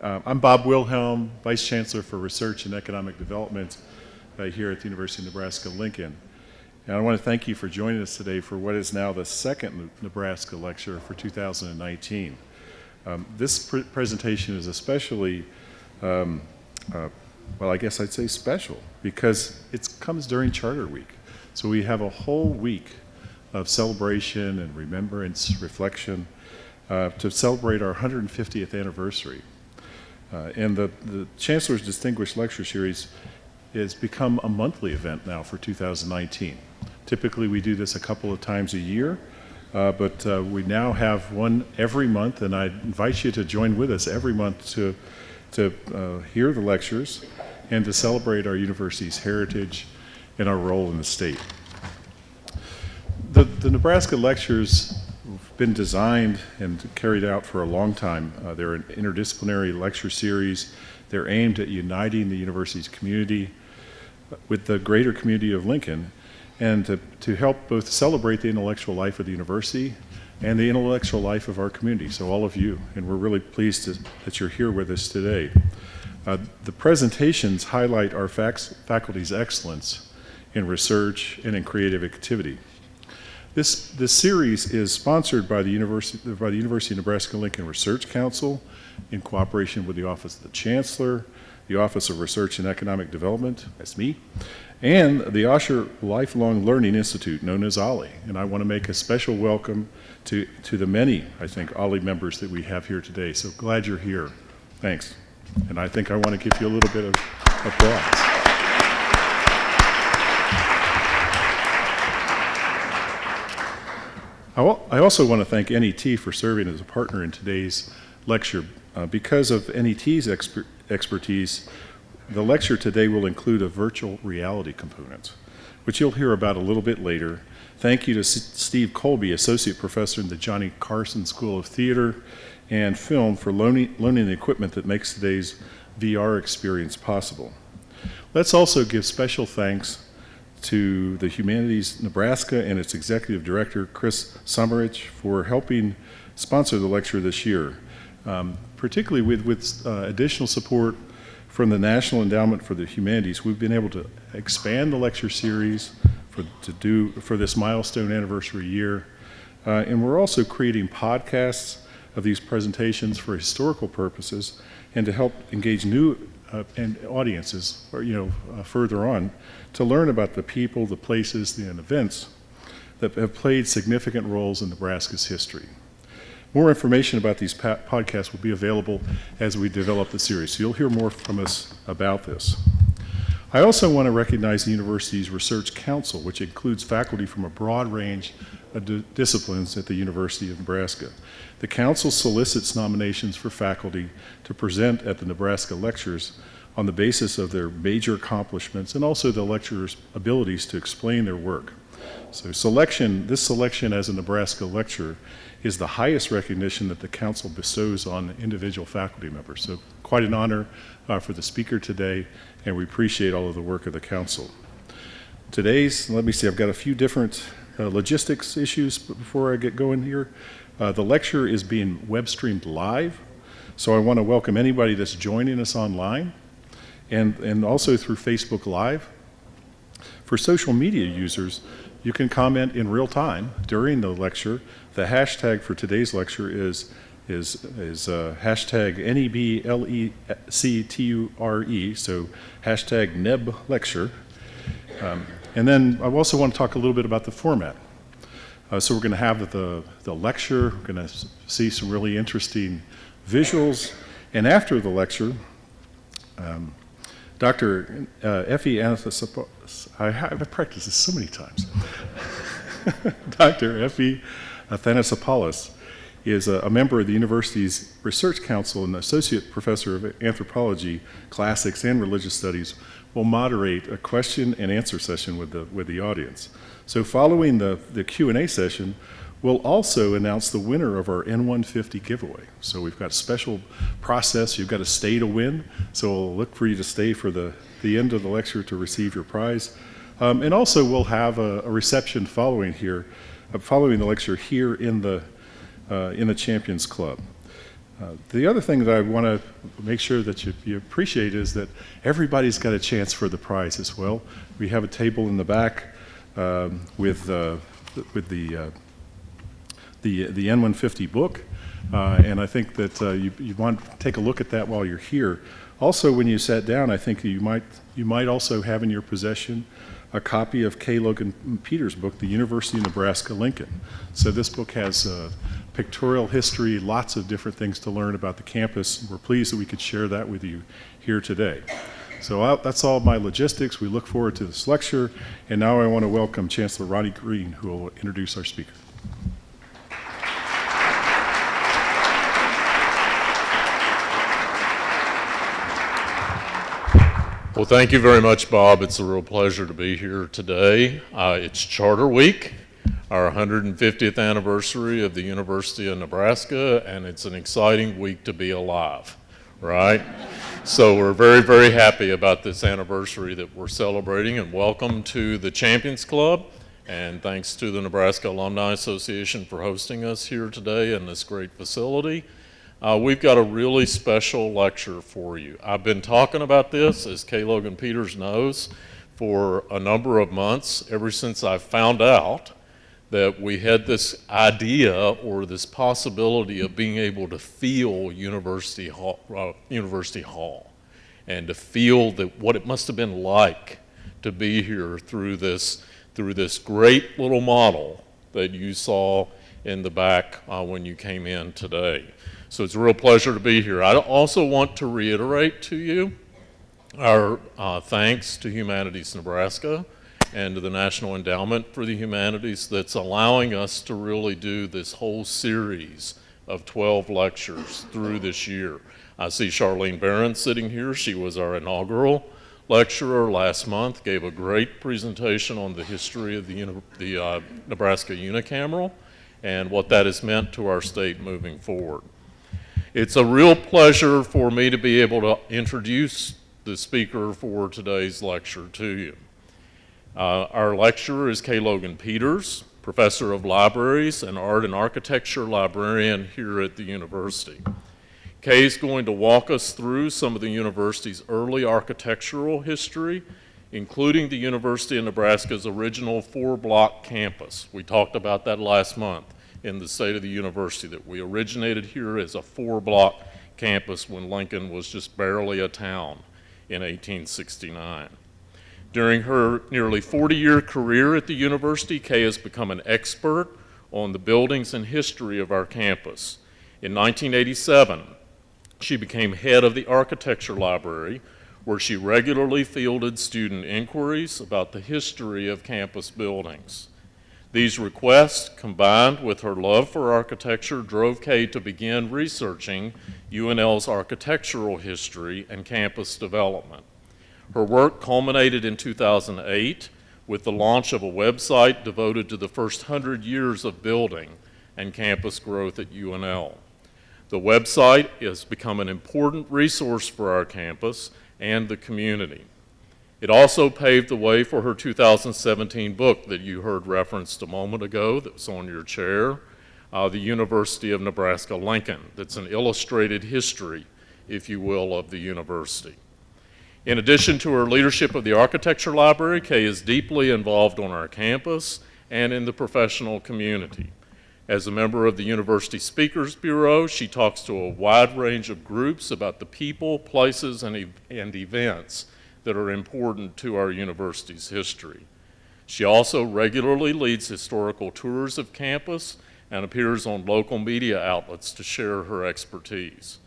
Uh, I'm Bob Wilhelm, Vice Chancellor for Research and Economic Development uh, here at the University of Nebraska-Lincoln. And I want to thank you for joining us today for what is now the second Nebraska lecture for 2019. Um, this pr presentation is especially, um, uh, well, I guess I'd say special because it comes during Charter Week. So we have a whole week of celebration and remembrance, reflection, uh, to celebrate our 150th anniversary. Uh, and the, the Chancellor's Distinguished Lecture Series has become a monthly event now for 2019. Typically we do this a couple of times a year, uh, but uh, we now have one every month and I invite you to join with us every month to, to uh, hear the lectures and to celebrate our university's heritage and our role in the state. The, the Nebraska lectures been designed and carried out for a long time. Uh, they're an interdisciplinary lecture series. They're aimed at uniting the university's community with the greater community of Lincoln and to, to help both celebrate the intellectual life of the university and the intellectual life of our community, so all of you. And we're really pleased to, that you're here with us today. Uh, the presentations highlight our faculty's excellence in research and in creative activity. This, this series is sponsored by the, University, by the University of Nebraska-Lincoln Research Council in cooperation with the Office of the Chancellor, the Office of Research and Economic Development, that's me, and the Osher Lifelong Learning Institute, known as OLLI. And I want to make a special welcome to, to the many, I think, OLLI members that we have here today. So glad you're here. Thanks. And I think I want to give you a little bit of applause. I also want to thank NET for serving as a partner in today's lecture. Uh, because of NET's exper expertise, the lecture today will include a virtual reality component, which you'll hear about a little bit later. Thank you to S Steve Colby, Associate Professor in the Johnny Carson School of Theater and Film for loaning, loaning the equipment that makes today's VR experience possible. Let's also give special thanks to the Humanities Nebraska and its Executive Director, Chris Sommerich, for helping sponsor the lecture this year, um, particularly with, with uh, additional support from the National Endowment for the Humanities. We've been able to expand the lecture series for, to do, for this milestone anniversary year. Uh, and we're also creating podcasts of these presentations for historical purposes and to help engage new uh, and audiences, or, you know, uh, further on, to learn about the people, the places, the events that have played significant roles in Nebraska's history. More information about these podcasts will be available as we develop the series, so you'll hear more from us about this. I also want to recognize the university's Research Council, which includes faculty from a broad range of disciplines at the University of Nebraska. The council solicits nominations for faculty to present at the Nebraska lectures on the basis of their major accomplishments and also the lecturers' abilities to explain their work. So selection, this selection as a Nebraska lecturer is the highest recognition that the council bestows on individual faculty members. So quite an honor uh, for the speaker today, and we appreciate all of the work of the council. Today's, let me see, I've got a few different uh, logistics issues before I get going here. Uh, the lecture is being web streamed live, so I want to welcome anybody that's joining us online and, and also through Facebook Live. For social media users, you can comment in real time during the lecture. The hashtag for today's lecture is is is uh, hashtag N-E-B-L-E-C-T-U-R-E, so hashtag NEB lecture. Um, and then I also want to talk a little bit about the format. Uh, so we're going to have the, the lecture, we're going to see some really interesting visuals, and after the lecture, um, Dr. Uh, Effie Athanassopoulos, I have practiced this so many times. Dr. Effie Athanassopoulos is a, a, member of the university's research council and associate professor of anthropology, classics, and religious studies will moderate a question and answer session with the, with the audience. So following the, the Q&A session, we'll also announce the winner of our N150 giveaway. So we've got a special process. You've got to stay to win. So we'll look for you to stay for the, the end of the lecture to receive your prize. Um, and also we'll have a, a reception following here, uh, following the lecture here in the, uh, in the Champions Club. Uh, The other thing that I want to make sure that you, you appreciate is that everybody's got a chance for the prize as well. We have a table in the back um, with, uh, with the, uh, the, the N150 book, uh, and I think that uh, you, you want to take a look at that while you're here. Also, when you sat down, I think you might, you might also have in your possession a copy of Kay Logan Peters' book, The University of Nebraska-Lincoln. So this book has uh, pictorial history, lots of different things to learn about the campus. We're pleased that we could share that with you here today. So uh, that's all my logistics. We look forward to this lecture. And now I want to welcome Chancellor Ronnie Green, who will introduce our speaker. Well, thank you very much, Bob. It's a real pleasure to be here today. Uh, it's Charter Week, our 150th anniversary of the University of Nebraska, and it's an exciting week to be alive, right? So we're very, very happy about this anniversary that we're celebrating, and welcome to the Champions Club, and thanks to the Nebraska Alumni Association for hosting us here today in this great facility. Uh, we've got a really special lecture for you. I've been talking about this, as Kay Logan Peters knows, for a number of months, ever since I found out that we had this idea or this possibility of being able to feel University Hall, uh, University Hall and to feel that what it must have been like to be here through this, through this great little model that you saw in the back uh, when you came in today. So it's a real pleasure to be here. I also want to reiterate to you our uh, thanks to Humanities Nebraska and to the National Endowment for the Humanities that's allowing us to really do this whole series of 12 lectures through this year. I see Charlyne Berens sitting here. She was our inaugural lecturer last month, gave a great presentation on the history of the, the uh, Nebraska unicameral and what that has meant to our state moving forward. It's a real pleasure for me to be able to introduce the speaker for today's lecture to you. Uh, our lecturer is Kay Logan Peters, Professor of Libraries and Art and Architecture Librarian here at the university. Kay is going to walk us through some of the university's early architectural history, including the University of Nebraska's original four-block campus. We talked about that last month in the state of the university, that we originated here as a four-block campus when Lincoln was just barely a town in 1869. During her nearly 40-year career at the university, Kay has become an expert on the buildings and history of our campus. In 1987, she became head of the architecture library, where she regularly fielded student inquiries about the history of campus buildings. These requests, combined with her love for architecture, drove Kay to begin researching UNL's architectural history and campus development. Her work culminated in 2008 with the launch of a website devoted to the first 100 years of building and campus growth at UNL. The website has become an important resource for our campus and the community. It also paved the way for her 2017 book that you heard referenced a moment ago that was on your chair, uh, The University of Nebraska-Lincoln. That's an illustrated history, if you will, of the university. In addition to her leadership of the Architecture Library, Kay is deeply involved on our campus and in the professional community. As a member of the University Speakers Bureau, she talks to a wide range of groups about the people, places, and, and events that are important to our university's history. She also regularly leads historical tours of campus and appears on local media outlets to share her expertise.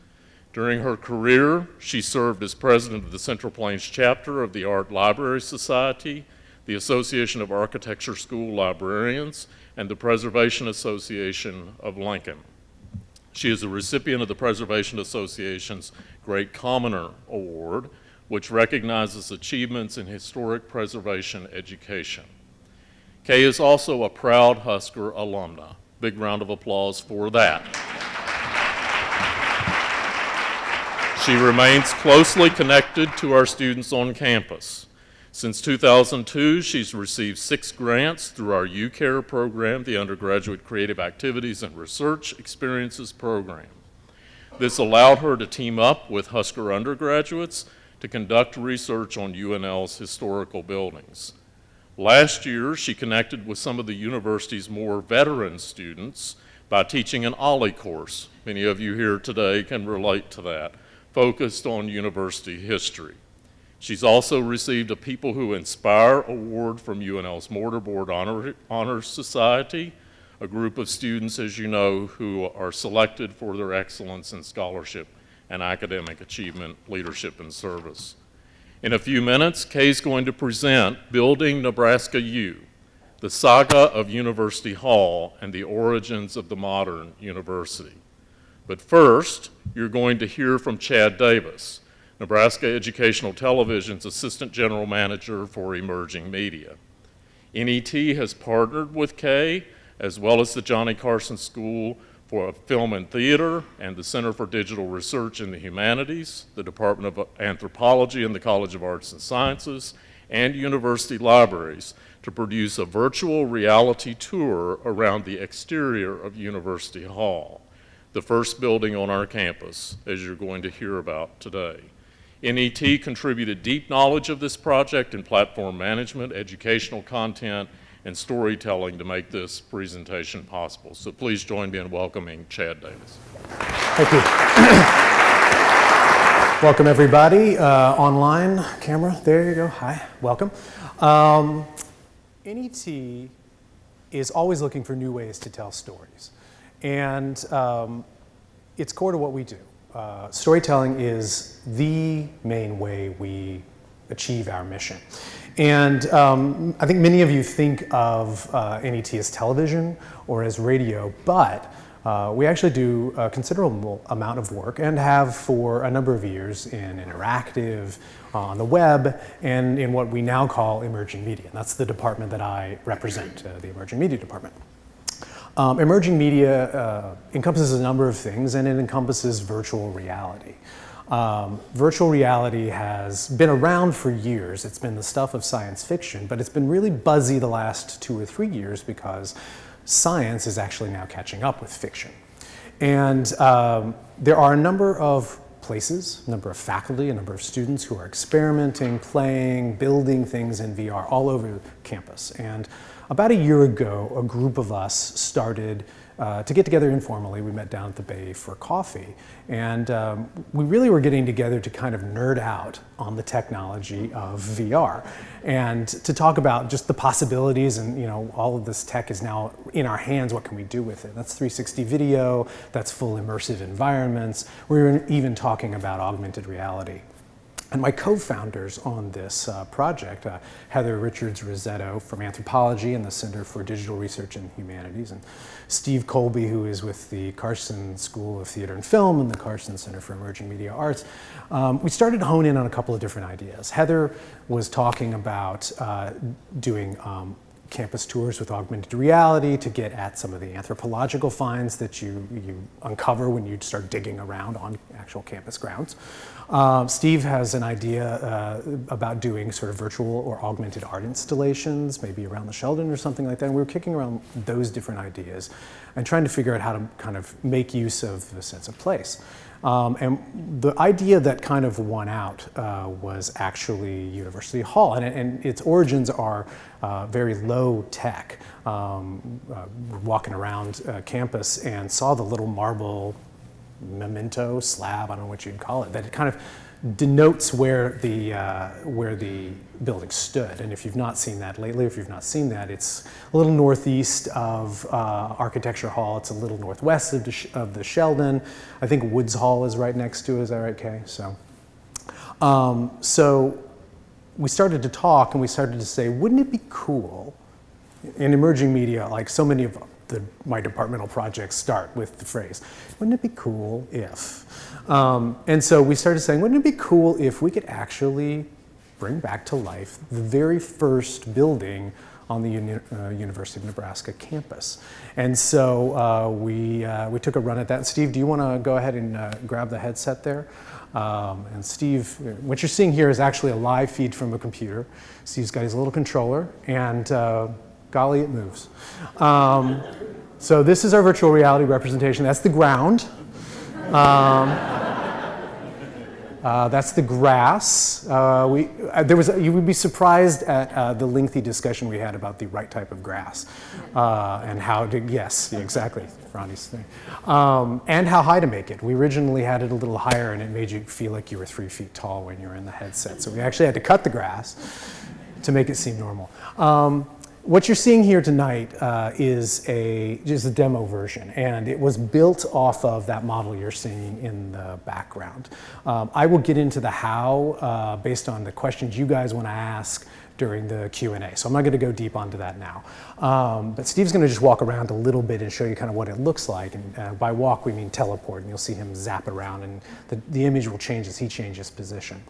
During her career, she served as president of the Central Plains chapter of the Art Library Society, the Association of Architecture School Librarians, and the Preservation Association of Lincoln. She is a recipient of the Preservation Association's Great Commoner Award which recognizes achievements in historic preservation education. Kay is also a proud Husker alumna. Big round of applause for that. She remains closely connected to our students on campus. Since 2002, she's received six grants through our UCARE program, the Undergraduate Creative Activities and Research Experiences program. This allowed her to team up with Husker undergraduates to conduct research on UNL's historical buildings. Last year, she connected with some of the university's more veteran students by teaching an OLLI course. Many of you here today can relate to that, focused on university history. She's also received a People Who Inspire award from UNL's Mortarboard Honor, Honor Society, a group of students, as you know, who are selected for their excellence in scholarship and academic achievement, leadership, and service. In a few minutes, Kay's going to present Building Nebraska U, the saga of University Hall and the origins of the modern university. But first, you're going to hear from Chad Davis, Nebraska Educational Television's Assistant General Manager for Emerging Media. NET has partnered with Kay, as well as the Johnny Carson School for Film and Theater and the Center for Digital Research in the Humanities, the Department of Anthropology and the College of Arts and Sciences, and university libraries to produce a virtual reality tour around the exterior of University Hall, the first building on our campus, as you're going to hear about today. NET contributed deep knowledge of this project in platform management, educational content, and storytelling to make this presentation possible. So please join me in welcoming Chad Davis. Thank you. welcome everybody uh, online camera. There you go. Hi, welcome. Um, NET is always looking for new ways to tell stories, and um, it's core to what we do. Uh, storytelling is the main way we achieve our mission. And um, I think many of you think of uh, NET as television or as radio, but uh, we actually do a considerable amount of work and have for a number of years in interactive, on the web, and in what we now call emerging media. And that's the department that I represent, uh, the emerging media department. Um, emerging media uh, encompasses a number of things and it encompasses virtual reality. Um, virtual reality has been around for years. It's been the stuff of science fiction, but it's been really buzzy the last two or three years because science is actually now catching up with fiction. And um, there are a number of places, a number of faculty, a number of students who are experimenting, playing, building things in VR all over campus. And about a year ago, a group of us started uh, to get together informally. We met down at the Bay for coffee. And um, we really were getting together to kind of nerd out on the technology of VR and to talk about just the possibilities and, you know, all of this tech is now in our hands. What can we do with it? That's 360 video, that's full immersive environments. We were even talking about augmented reality. And my co-founders on this uh, project, uh, Heather Richards Rissetto from Anthropology and the Center for Digital Research and Humanities, and Steve Colby, who is with the Carson School of Theater and Film and the Carson Center for Emerging Media Arts, um, we started to hone in on a couple of different ideas. Heather was talking about uh, doing um, campus tours with augmented reality to get at some of the anthropological finds that you, you uncover when you start digging around on actual campus grounds. Uh, Steve has an idea uh, about doing sort of virtual or augmented art installations, maybe around the Sheldon or something like that. And we were kicking around those different ideas and trying to figure out how to kind of make use of the sense of place. Um, and the idea that kind of won out uh, was actually University Hall, and, and its origins are uh, very low tech. Um, uh, walking around uh, campus and saw the little marble memento slab, I don't know what you'd call it, that it kind of denotes where the, uh, where the building stood. And if you've not seen that lately, if you've not seen that, it's a little northeast of uh, Architecture Hall. It's a little northwest of the, of the Sheldon. I think Woods Hall is right next to it. Is that right, Kay? So, um, so we started to talk and we started to say, wouldn't it be cool in emerging media, like so many of the, my departmental projects start with the phrase, wouldn't it be cool if? Um, and so we started saying, wouldn't it be cool if we could actually bring back to life the very first building on the Uni uh, University of Nebraska campus. And so uh, we, uh, we took a run at that. Steve, do you want to go ahead and uh, grab the headset there? Um, and Steve, what you're seeing here is actually a live feed from a computer. Steve's got his little controller, and uh, golly, it moves. Um, so this is our virtual reality representation. That's the ground. Uh, that's the grass. Uh, we, uh, there was, you would be surprised at uh, the lengthy discussion we had about the right type of grass uh, and how to, yes, exactly, Ronnie's thing. Um, and how high to make it. We originally had it a little higher and it made you feel like you were three feet tall when you were in the headset. So we actually had to cut the grass to make it seem normal. Um, what you're seeing here tonight uh, is a just a demo version, and it was built off of that model you're seeing in the background. Um, I will get into the how uh, based on the questions you guys want to ask during the Q&A. So I'm not going to go deep onto that now. Um, but Steve's going to just walk around a little bit and show you kind of what it looks like. And uh, by walk, we mean teleport, and you'll see him zap around, and the, the image will change as he changes position.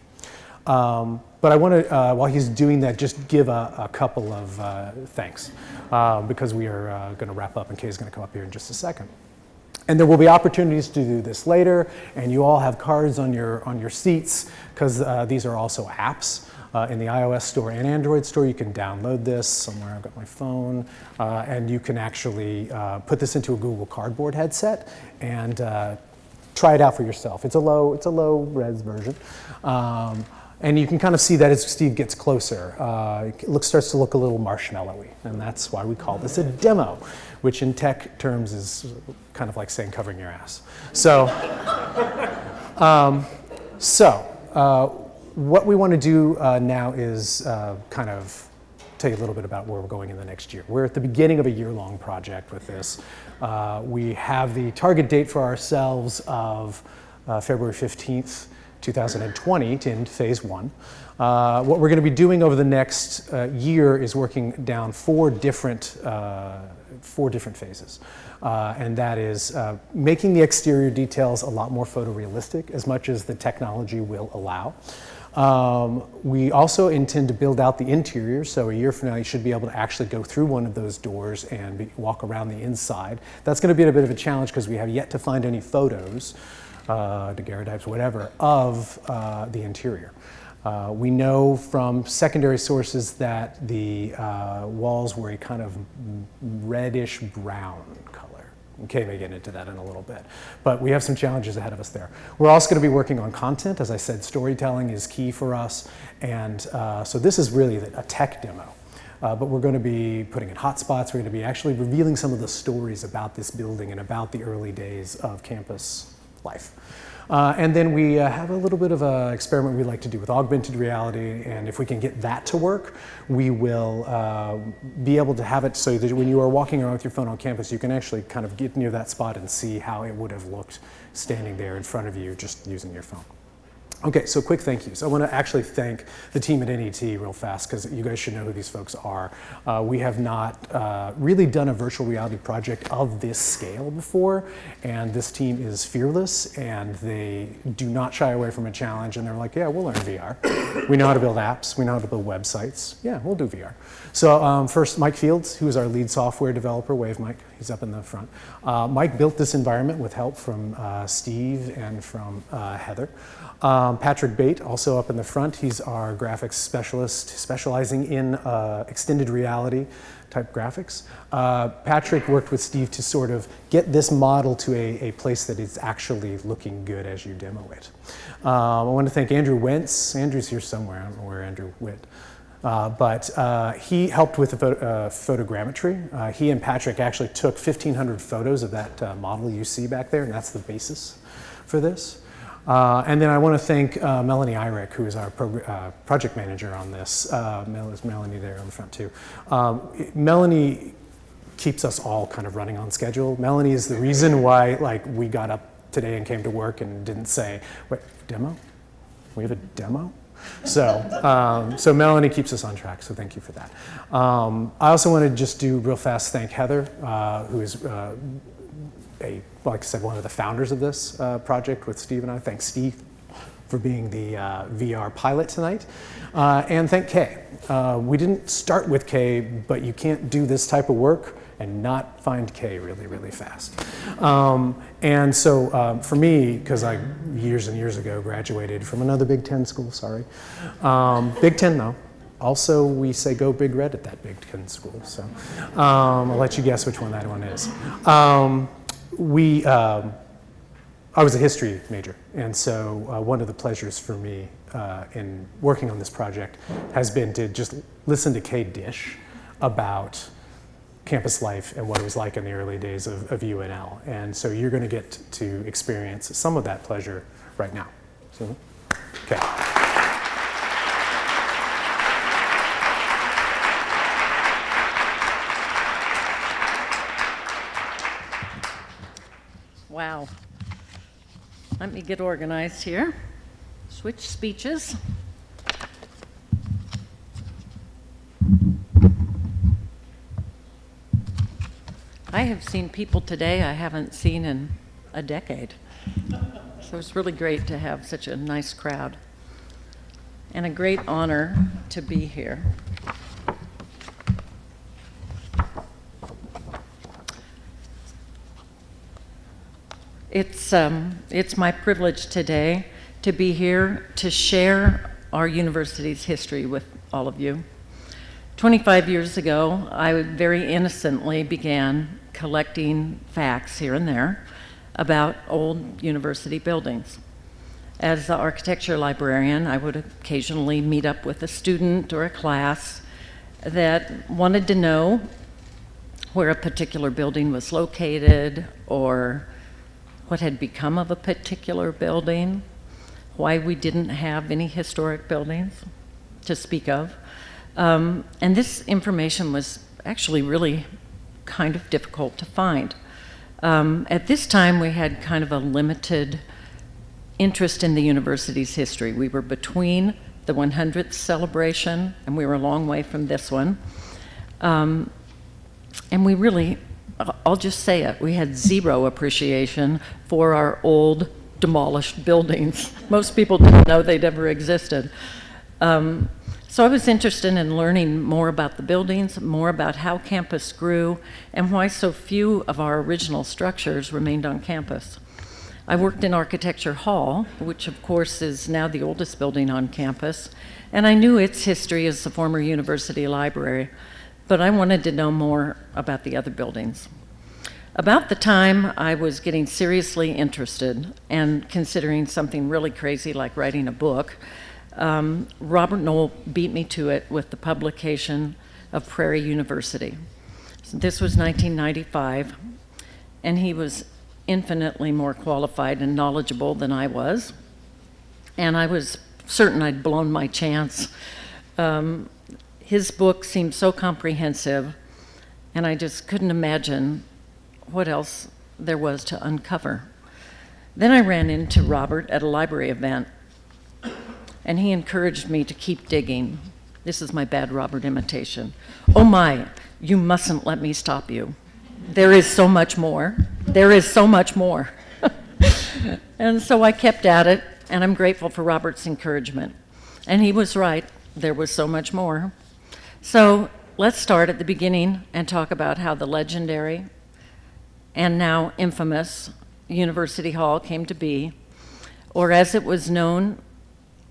Um, but I want to, uh, while he's doing that, just give a, a couple of uh, thanks uh, because we are uh, going to wrap up and Kay's going to come up here in just a second. And there will be opportunities to do this later, and you all have cards on your, on your seats because uh, these are also apps. Uh, in the iOS store and Android store, you can download this somewhere. I've got my phone, and you can actually put this into a Google Cardboard headset and try it out for yourself. It's a low, it's a low res version. Um, and you can kind of see that as Steve gets closer. Uh, it looks, starts to look a little marshmallowy, and that's why we call this a demo, which in tech terms is kind of like saying covering your ass. So, um, so uh, what we want to do uh, now is uh, kind of tell you a little bit about where we're going in the next year. We're at the beginning of a year-long project with this. Uh, we have the target date for ourselves of uh, February 15th, 2020 to end phase one. Uh, what we're going to be doing over the next uh, year is working down four different, uh, four different phases. Uh, and that is uh, making the exterior details a lot more photorealistic as much as the technology will allow. Um, we also intend to build out the interior, so a year from now you should be able to actually go through one of those doors and be, walk around the inside. That's going to be a bit of a challenge because we have yet to find any photos uh, daguerreotypes, whatever, of uh, the interior. Uh, we know from secondary sources that the uh, walls were a kind of reddish brown color. Okay, may get into that in a little bit. But we have some challenges ahead of us there. We're also going to be working on content. As I said, storytelling is key for us. And uh, so this is really a tech demo. Uh, but we're going to be putting in hotspots. We're going to be actually revealing some of the stories about this building and about the early days of campus life. Uh, and then we uh, have a little bit of an experiment we like to do with augmented reality, and if we can get that to work, we will uh, be able to have it so that when you are walking around with your phone on campus, you can actually kind of get near that spot and see how it would have looked standing there in front of you just using your phone. Okay, so quick thank yous. I want to actually thank the team at NET real fast because you guys should know who these folks are. Uh, we have not uh, really done a virtual reality project of this scale before, and this team is fearless and they do not shy away from a challenge. And they're like, yeah, we'll learn VR. we know how to build apps. We know how to build websites. Yeah, we'll do VR. So um, first, Mike Fields, who is our lead software developer. Wave Mike. He's up in the front. Uh, Mike built this environment with help from uh, Steve and from uh, Heather. Um, Patrick Bate, also up in the front, he's our graphics specialist specializing in uh, extended reality type graphics. Uh, Patrick worked with Steve to sort of get this model to a, a place that is actually looking good as you demo it. Um, I want to thank Andrew Wentz. Andrew's here somewhere. I don't know where Andrew went. Uh, but uh, he helped with the photo, uh, photogrammetry. Uh, he and Patrick actually took 1,500 photos of that uh, model you see back there, and that's the basis for this. And then I want to thank Melanie Irick, who is our project manager on this. Mel is Melanie there on the front too. Um, Melanie keeps us all kind of running on schedule. Melanie is the reason why like we got up today and came to work and didn't say, wait, demo? We have a demo? So, um, so Melanie keeps us on track, so thank you for that. Um, I also want to just do real fast thank Heather, uh, who is uh, a, like I said, one of the founders of this uh, project with Steve and I. Thanks, Steve, for being the uh, VR pilot tonight. Uh, and thank Kay. Uh, we didn't start with Kay, but you can't do this type of work and not find Kay really, really fast. Um, and so um, for me, because I years and years ago graduated from another Big Ten school, sorry. Um, Big Ten though. Also, we say go Big Red at that Big Ten school. So um, I'll let you guess which one that one is. Um, we, um, I was a history major, and so uh, one of the pleasures for me uh, in working on this project has been to just listen to Kay Dish about campus life and what it was like in the early days of, of UNL. And so you're going to get to experience some of that pleasure right now. So, okay. Wow. Let me get organized here. Switch speeches. I have seen people today I haven't seen in a decade. So it's really great to have such a nice crowd. And a great honor to be here. It's, um, it's my privilege today to be here to share our university's history with all of you. 25 years ago, I very innocently began collecting facts here and there about old university buildings. As the architecture librarian, I would occasionally meet up with a student or a class that wanted to know where a particular building was located or what had become of a particular building, why we didn't have any historic buildings to speak of. Um, and this information was actually really kind of difficult to find. Um, at this time, we had kind of a limited interest in the university's history. We were between the 100th celebration, and we were a long way from this one. Um, and we really, I'll just say it, we had zero appreciation for our old demolished buildings. Most people didn't know they'd ever existed. Um, so I was interested in learning more about the buildings, more about how campus grew, and why so few of our original structures remained on campus. I worked in Architecture Hall, which of course is now the oldest building on campus, and I knew its history as the former university library, but I wanted to know more about the other buildings. About the time I was getting seriously interested and considering something really crazy like writing a book, um, Robert Knoll beat me to it with the publication of Prairie University. This was 1995, and he was infinitely more qualified and knowledgeable than I was. And I was certain I'd blown my chance. Um, his book seemed so comprehensive, and I just couldn't imagine what else there was to uncover. Then I ran into Robert at a library event, and he encouraged me to keep digging. This is my bad Robert imitation. Oh my, you mustn't let me stop you. There is so much more. There is so much more. and so I kept at it, and I'm grateful for Robert's encouragement. And he was right, there was so much more. So let's start at the beginning and talk about how the legendary and now infamous University Hall came to be, or as it was known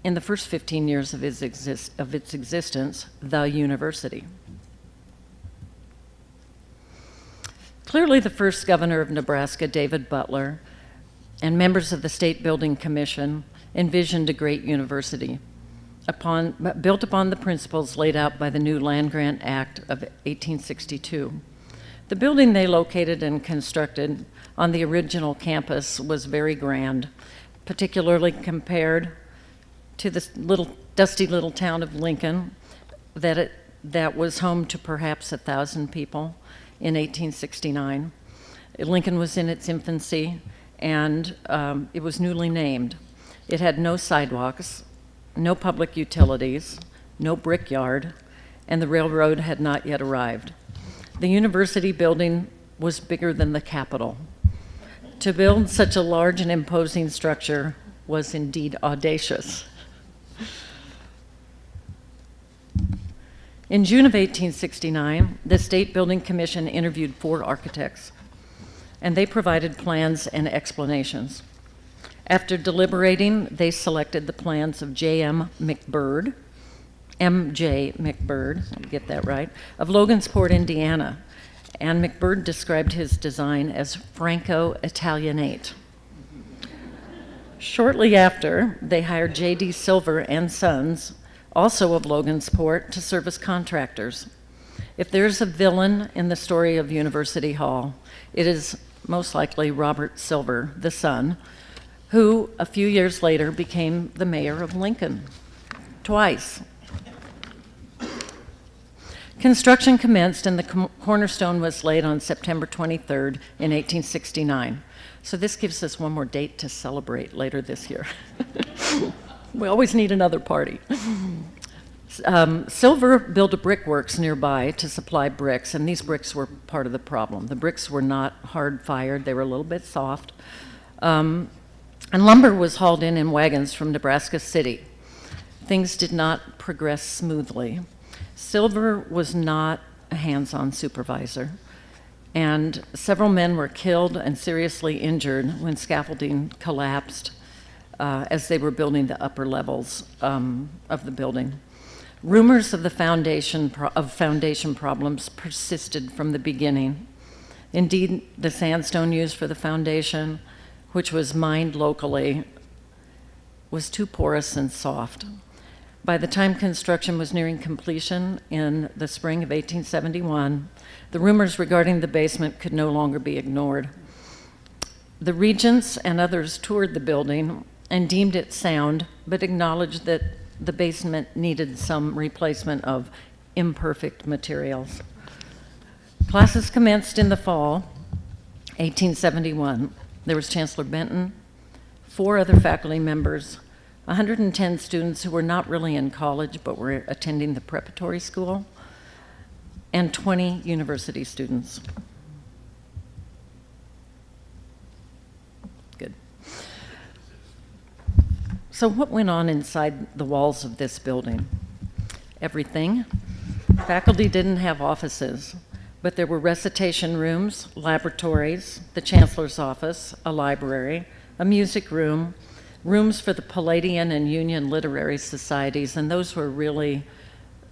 in the first 15 years of, exist of its existence, the university. Clearly, the first governor of Nebraska, David Butler, and members of the State Building Commission envisioned a great university upon, built upon the principles laid out by the new Land Grant Act of 1862. The building they located and constructed on the original campus was very grand, particularly compared to the little dusty little town of Lincoln that, it, that was home to perhaps a thousand people in 1869. Lincoln was in its infancy and um, it was newly named. It had no sidewalks, no public utilities, no brickyard, and the railroad had not yet arrived. The university building was bigger than the Capitol. To build such a large and imposing structure was indeed audacious. In June of 1869, the State Building Commission interviewed four architects, and they provided plans and explanations. After deliberating, they selected the plans of J.M. McBird, M.J. McBird, get that right, of Logansport, Indiana. And McBird described his design as Franco-Italianate. Shortly after, they hired J.D. Silver and Sons, also of Logansport, to serve as contractors. If there's a villain in the story of University Hall, it is most likely Robert Silver, the son, who a few years later became the mayor of Lincoln twice. Construction commenced and the cornerstone was laid on September 23rd in 1869. So this gives us one more date to celebrate later this year. we always need another party. Um, Silver built a brickworks nearby to supply bricks, and these bricks were part of the problem. The bricks were not hard fired, they were a little bit soft. Um, and lumber was hauled in in wagons from Nebraska City. Things did not progress smoothly. Silver was not a hands on supervisor, and several men were killed and seriously injured when scaffolding collapsed uh, as they were building the upper levels um, of the building. Rumors of the foundation of foundation problems persisted from the beginning. Indeed, the sandstone used for the foundation, which was mined locally, was too porous and soft. By the time construction was nearing completion in the spring of 1871, the rumors regarding the basement could no longer be ignored. The regents and others toured the building and deemed it sound, but acknowledged that the basement needed some replacement of imperfect materials. Classes commenced in the fall, 1871. There was Chancellor Benton, four other faculty members, 110 students who were not really in college but were attending the preparatory school, and 20 university students. Good. So, what went on inside the walls of this building? Everything. Faculty didn't have offices, but there were recitation rooms, laboratories, the chancellor's office, a library, a music room, rooms for the Palladian and Union literary societies, and those were really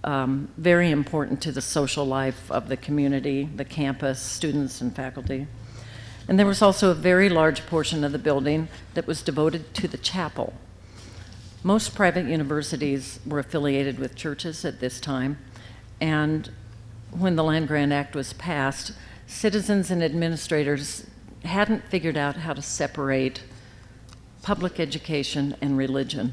um, very important to the social life of the community, the campus, students, and faculty. And there was also a very large portion of the building that was devoted to the chapel. Most private universities were affiliated with churches at this time, and when the Land Grant Act was passed, citizens and administrators hadn't figured out how to separate public education and religion.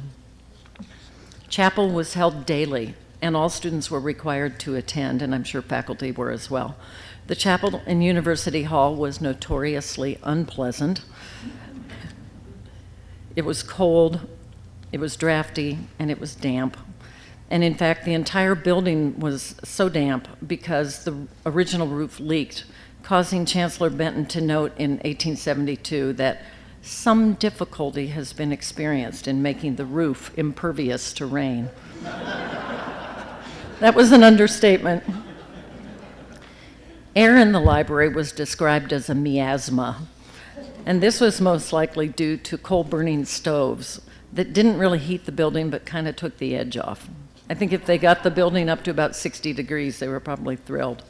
Chapel was held daily, and all students were required to attend, and I'm sure faculty were as well. The chapel in University Hall was notoriously unpleasant. It was cold, it was drafty, and it was damp. And in fact, the entire building was so damp because the original roof leaked, causing Chancellor Benton to note in 1872 that some difficulty has been experienced in making the roof impervious to rain. that was an understatement. Air in the library was described as a miasma, and this was most likely due to coal burning stoves that didn't really heat the building but kind of took the edge off. I think if they got the building up to about 60 degrees, they were probably thrilled.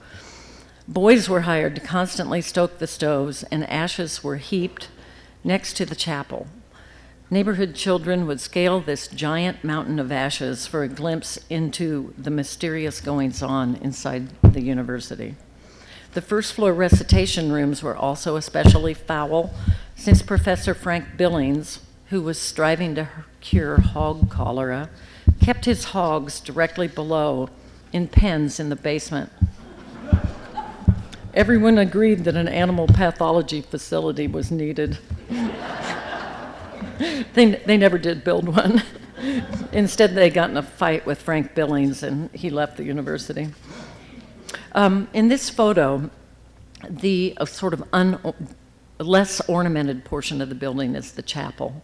Boys were hired to constantly stoke the stoves, and ashes were heaped next to the chapel. Neighborhood children would scale this giant mountain of ashes for a glimpse into the mysterious goings on inside the university. The first floor recitation rooms were also especially foul since Professor Frank Billings, who was striving to cure hog cholera, kept his hogs directly below in pens in the basement. Everyone agreed that an animal pathology facility was needed. they, they never did build one. Instead, they got in a fight with Frank Billings and he left the university. Um, in this photo, the uh, sort of less ornamented portion of the building is the chapel.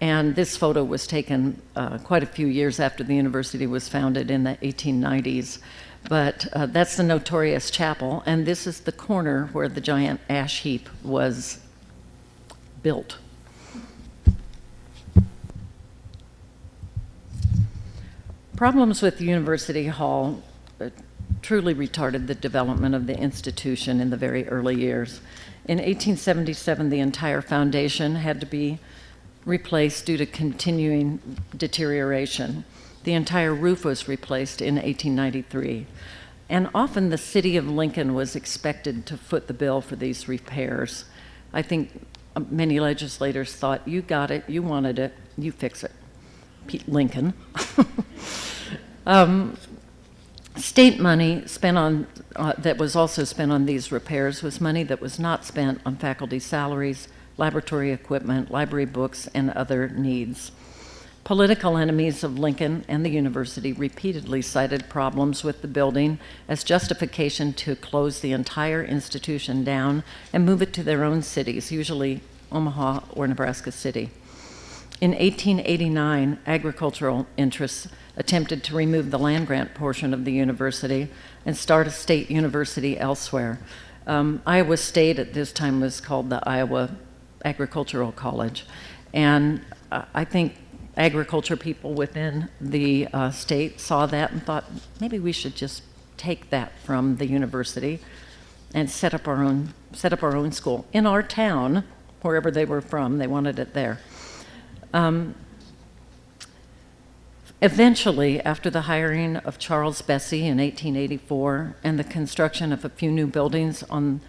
And this photo was taken uh, quite a few years after the university was founded in the 1890s. But uh, that's the notorious chapel, and this is the corner where the giant ash heap was built. Problems with University Hall uh, truly retarded the development of the institution in the very early years. In 1877, the entire foundation had to be replaced due to continuing deterioration. The entire roof was replaced in 1893. And often the city of Lincoln was expected to foot the bill for these repairs. I think uh, many legislators thought, you got it, you wanted it, you fix it. Pete Lincoln. um, state money spent on, uh, that was also spent on these repairs was money that was not spent on faculty salaries, laboratory equipment, library books, and other needs. Political enemies of Lincoln and the university repeatedly cited problems with the building as justification to close the entire institution down and move it to their own cities, usually Omaha or Nebraska City. In 1889, agricultural interests attempted to remove the land grant portion of the university and start a state university elsewhere. Um, Iowa State at this time was called the Iowa Agricultural College. And uh, I think agriculture people within the uh, state saw that and thought maybe we should just take that from the university and set up our own set up our own school. In our town wherever they were from they wanted it there. Um, eventually after the hiring of charles bessey in 1884 and the construction of a few new buildings on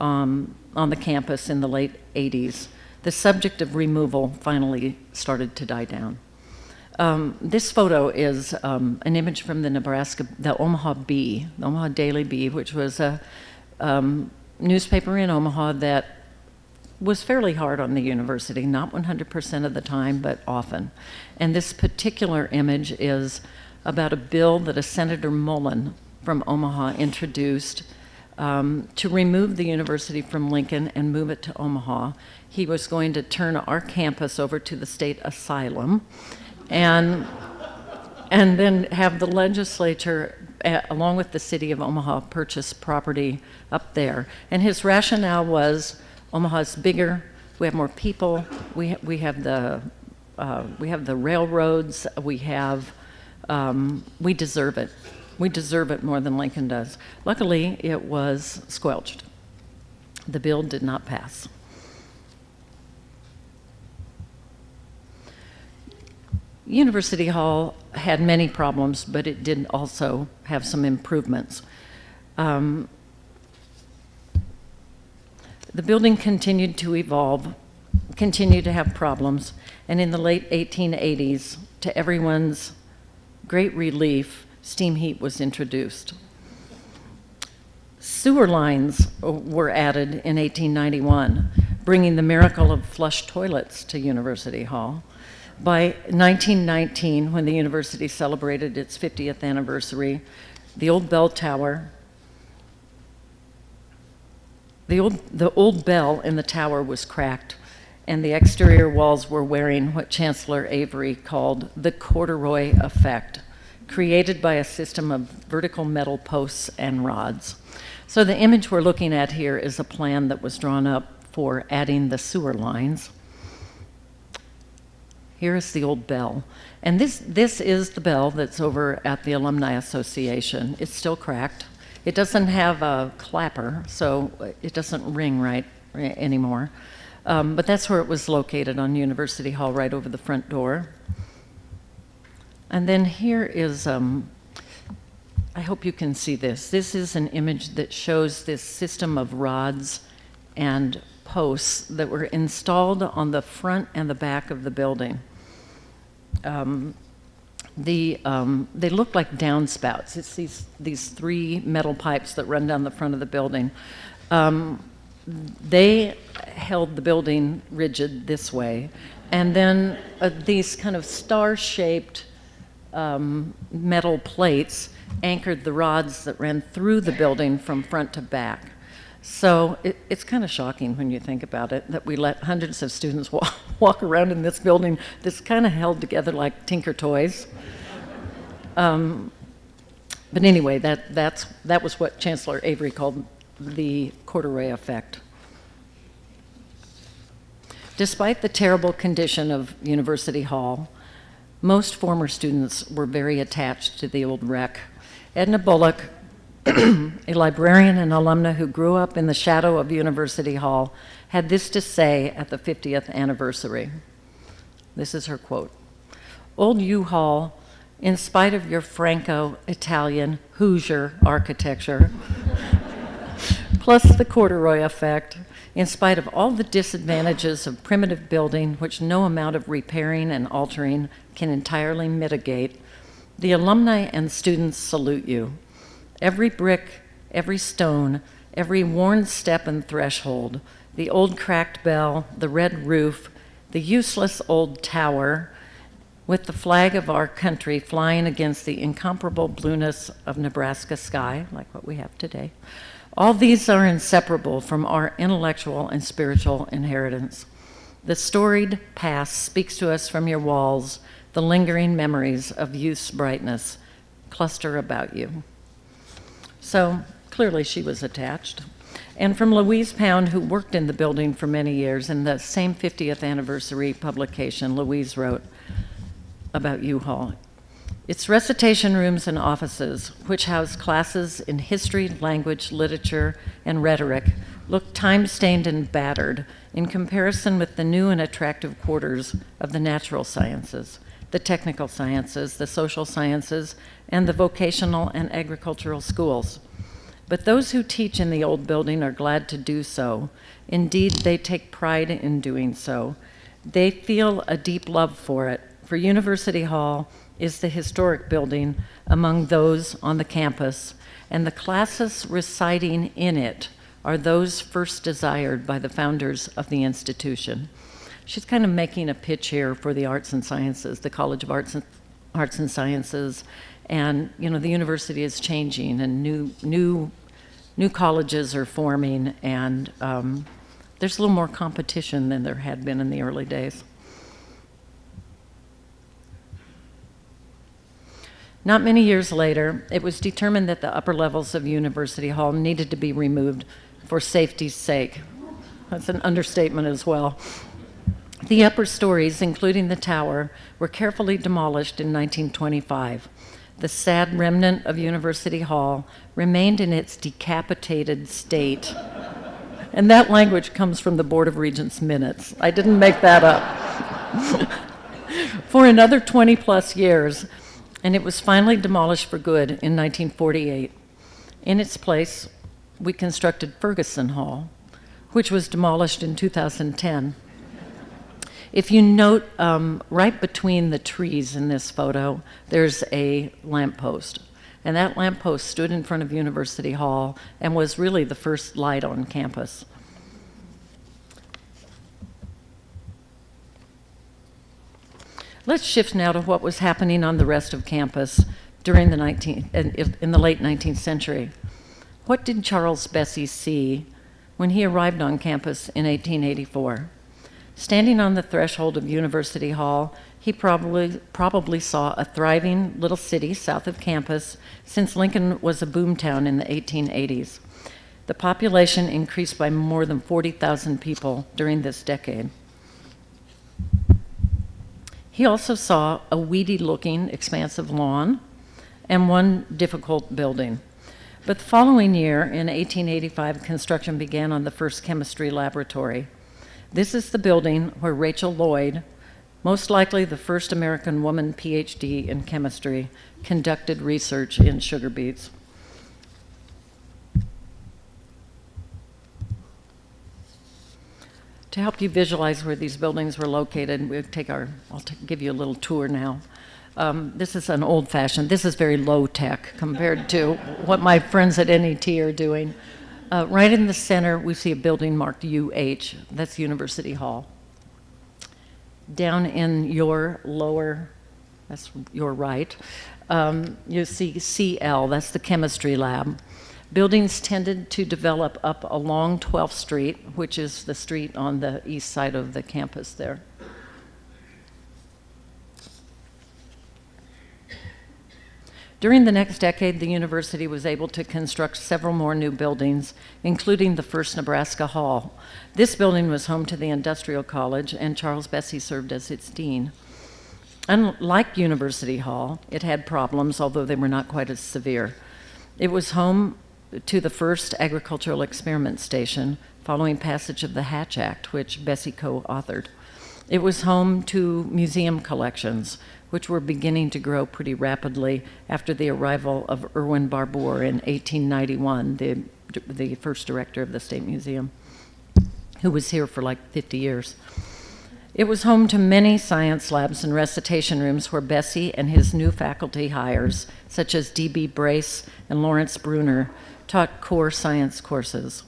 um, on the campus in the late 80s the subject of removal finally started to die down. Um, this photo is um, an image from the Nebraska, the Omaha Bee, the Omaha Daily Bee, which was a um, newspaper in Omaha that was fairly hard on the university, not 100% of the time, but often. And this particular image is about a bill that a Senator Mullen from Omaha introduced um, to remove the university from Lincoln and move it to Omaha. He was going to turn our campus over to the state asylum and, and then have the legislature, along with the city of Omaha, purchase property up there. And his rationale was Omaha's bigger, we have more people, we, ha we have the uh, we have the railroads, we have, um, we deserve it. We deserve it more than Lincoln does. Luckily, it was squelched. The bill did not pass. University Hall had many problems, but it did also have some improvements. Um, the building continued to evolve, continued to have problems, and in the late 1880s, to everyone's great relief, steam heat was introduced. Sewer lines uh, were added in 1891, bringing the miracle of flush toilets to University Hall. By 1919, when the university celebrated its 50th anniversary, the old bell tower, the old, the old bell in the tower was cracked, and the exterior walls were wearing what Chancellor Avery called the corduroy effect, created by a system of vertical metal posts and rods. So the image we're looking at here is a plan that was drawn up for adding the sewer lines. Here is the old bell. And this, this is the bell that's over at the Alumni Association. It's still cracked. It doesn't have a clapper, so it doesn't ring right anymore. Um, but that's where it was located on University Hall, right over the front door. And then here is, um, I hope you can see this. This is an image that shows this system of rods and posts that were installed on the front and the back of the building um, the, um, they look like downspouts. It's these, these three metal pipes that run down the front of the building. Um, they held the building rigid this way. And then uh, these kind of star-shaped um, metal plates anchored the rods that ran through the building from front to back. So it, it's kind of shocking when you think about it that we let hundreds of students walk, walk around in this building that's kind of held together like Tinker Toys. Um, but anyway, that, that's, that was what Chancellor Avery called the corduroy effect. Despite the terrible condition of University Hall, most former students were very attached to the old wreck. Edna Bullock a librarian and alumna who grew up in the shadow of University Hall, had this to say at the 50th anniversary. This is her quote. Old U-Haul, in spite of your Franco-Italian Hoosier architecture, plus the corduroy effect, in spite of all the disadvantages of primitive building, which no amount of repairing and altering can entirely mitigate, the alumni and students salute you. Every brick, every stone, every worn step and threshold, the old cracked bell, the red roof, the useless old tower, with the flag of our country flying against the incomparable blueness of Nebraska sky, like what we have today. All these are inseparable from our intellectual and spiritual inheritance. The storied past speaks to us from your walls, the lingering memories of youth's brightness cluster about you. So clearly she was attached. And from Louise Pound, who worked in the building for many years, in the same 50th anniversary publication, Louise wrote about U-Haul. Its recitation rooms and offices, which house classes in history, language, literature, and rhetoric, look time-stained and battered in comparison with the new and attractive quarters of the natural sciences, the technical sciences, the social sciences, and the vocational and agricultural schools. But those who teach in the old building are glad to do so. Indeed, they take pride in doing so. They feel a deep love for it, for University Hall is the historic building among those on the campus, and the classes reciting in it are those first desired by the founders of the institution. She's kind of making a pitch here for the arts and sciences, the College of Arts and, arts and Sciences, and you know the university is changing, and new new new colleges are forming, and um, there's a little more competition than there had been in the early days. Not many years later, it was determined that the upper levels of University Hall needed to be removed for safety's sake. That's an understatement as well. The upper stories, including the tower, were carefully demolished in 1925. The sad remnant of University Hall remained in its decapitated state. And that language comes from the Board of Regents minutes. I didn't make that up. for another 20 plus years, and it was finally demolished for good in 1948. In its place, we constructed Ferguson Hall, which was demolished in 2010. If you note, um, right between the trees in this photo, there's a lamppost. And that lamppost stood in front of University Hall and was really the first light on campus. Let's shift now to what was happening on the rest of campus during the 19, in, in the late 19th century. What did Charles Bessey see when he arrived on campus in 1884? Standing on the threshold of University Hall, he probably, probably saw a thriving little city south of campus since Lincoln was a boomtown in the 1880s. The population increased by more than 40,000 people during this decade. He also saw a weedy looking expansive lawn and one difficult building. But the following year, in 1885, construction began on the first chemistry laboratory. This is the building where Rachel Lloyd, most likely the first American woman PhD in chemistry, conducted research in sugar beets. To help you visualize where these buildings were located, we'll take our, I'll give you a little tour now. Um, this is an old fashioned, this is very low tech compared to what my friends at NET are doing. Uh, right in the center, we see a building marked UH, that's University Hall. Down in your lower, that's your right, um, you see CL, that's the chemistry lab. Buildings tended to develop up along 12th Street, which is the street on the east side of the campus there. During the next decade, the university was able to construct several more new buildings, including the first Nebraska Hall. This building was home to the Industrial College, and Charles Bessey served as its dean. Unlike University Hall, it had problems, although they were not quite as severe. It was home to the first agricultural experiment station following passage of the Hatch Act, which Bessey co-authored. It was home to museum collections, which were beginning to grow pretty rapidly after the arrival of Erwin Barbour in 1891, the, the first director of the State Museum, who was here for like 50 years. It was home to many science labs and recitation rooms where Bessey and his new faculty hires, such as D.B. Brace and Lawrence Bruner, taught core science courses.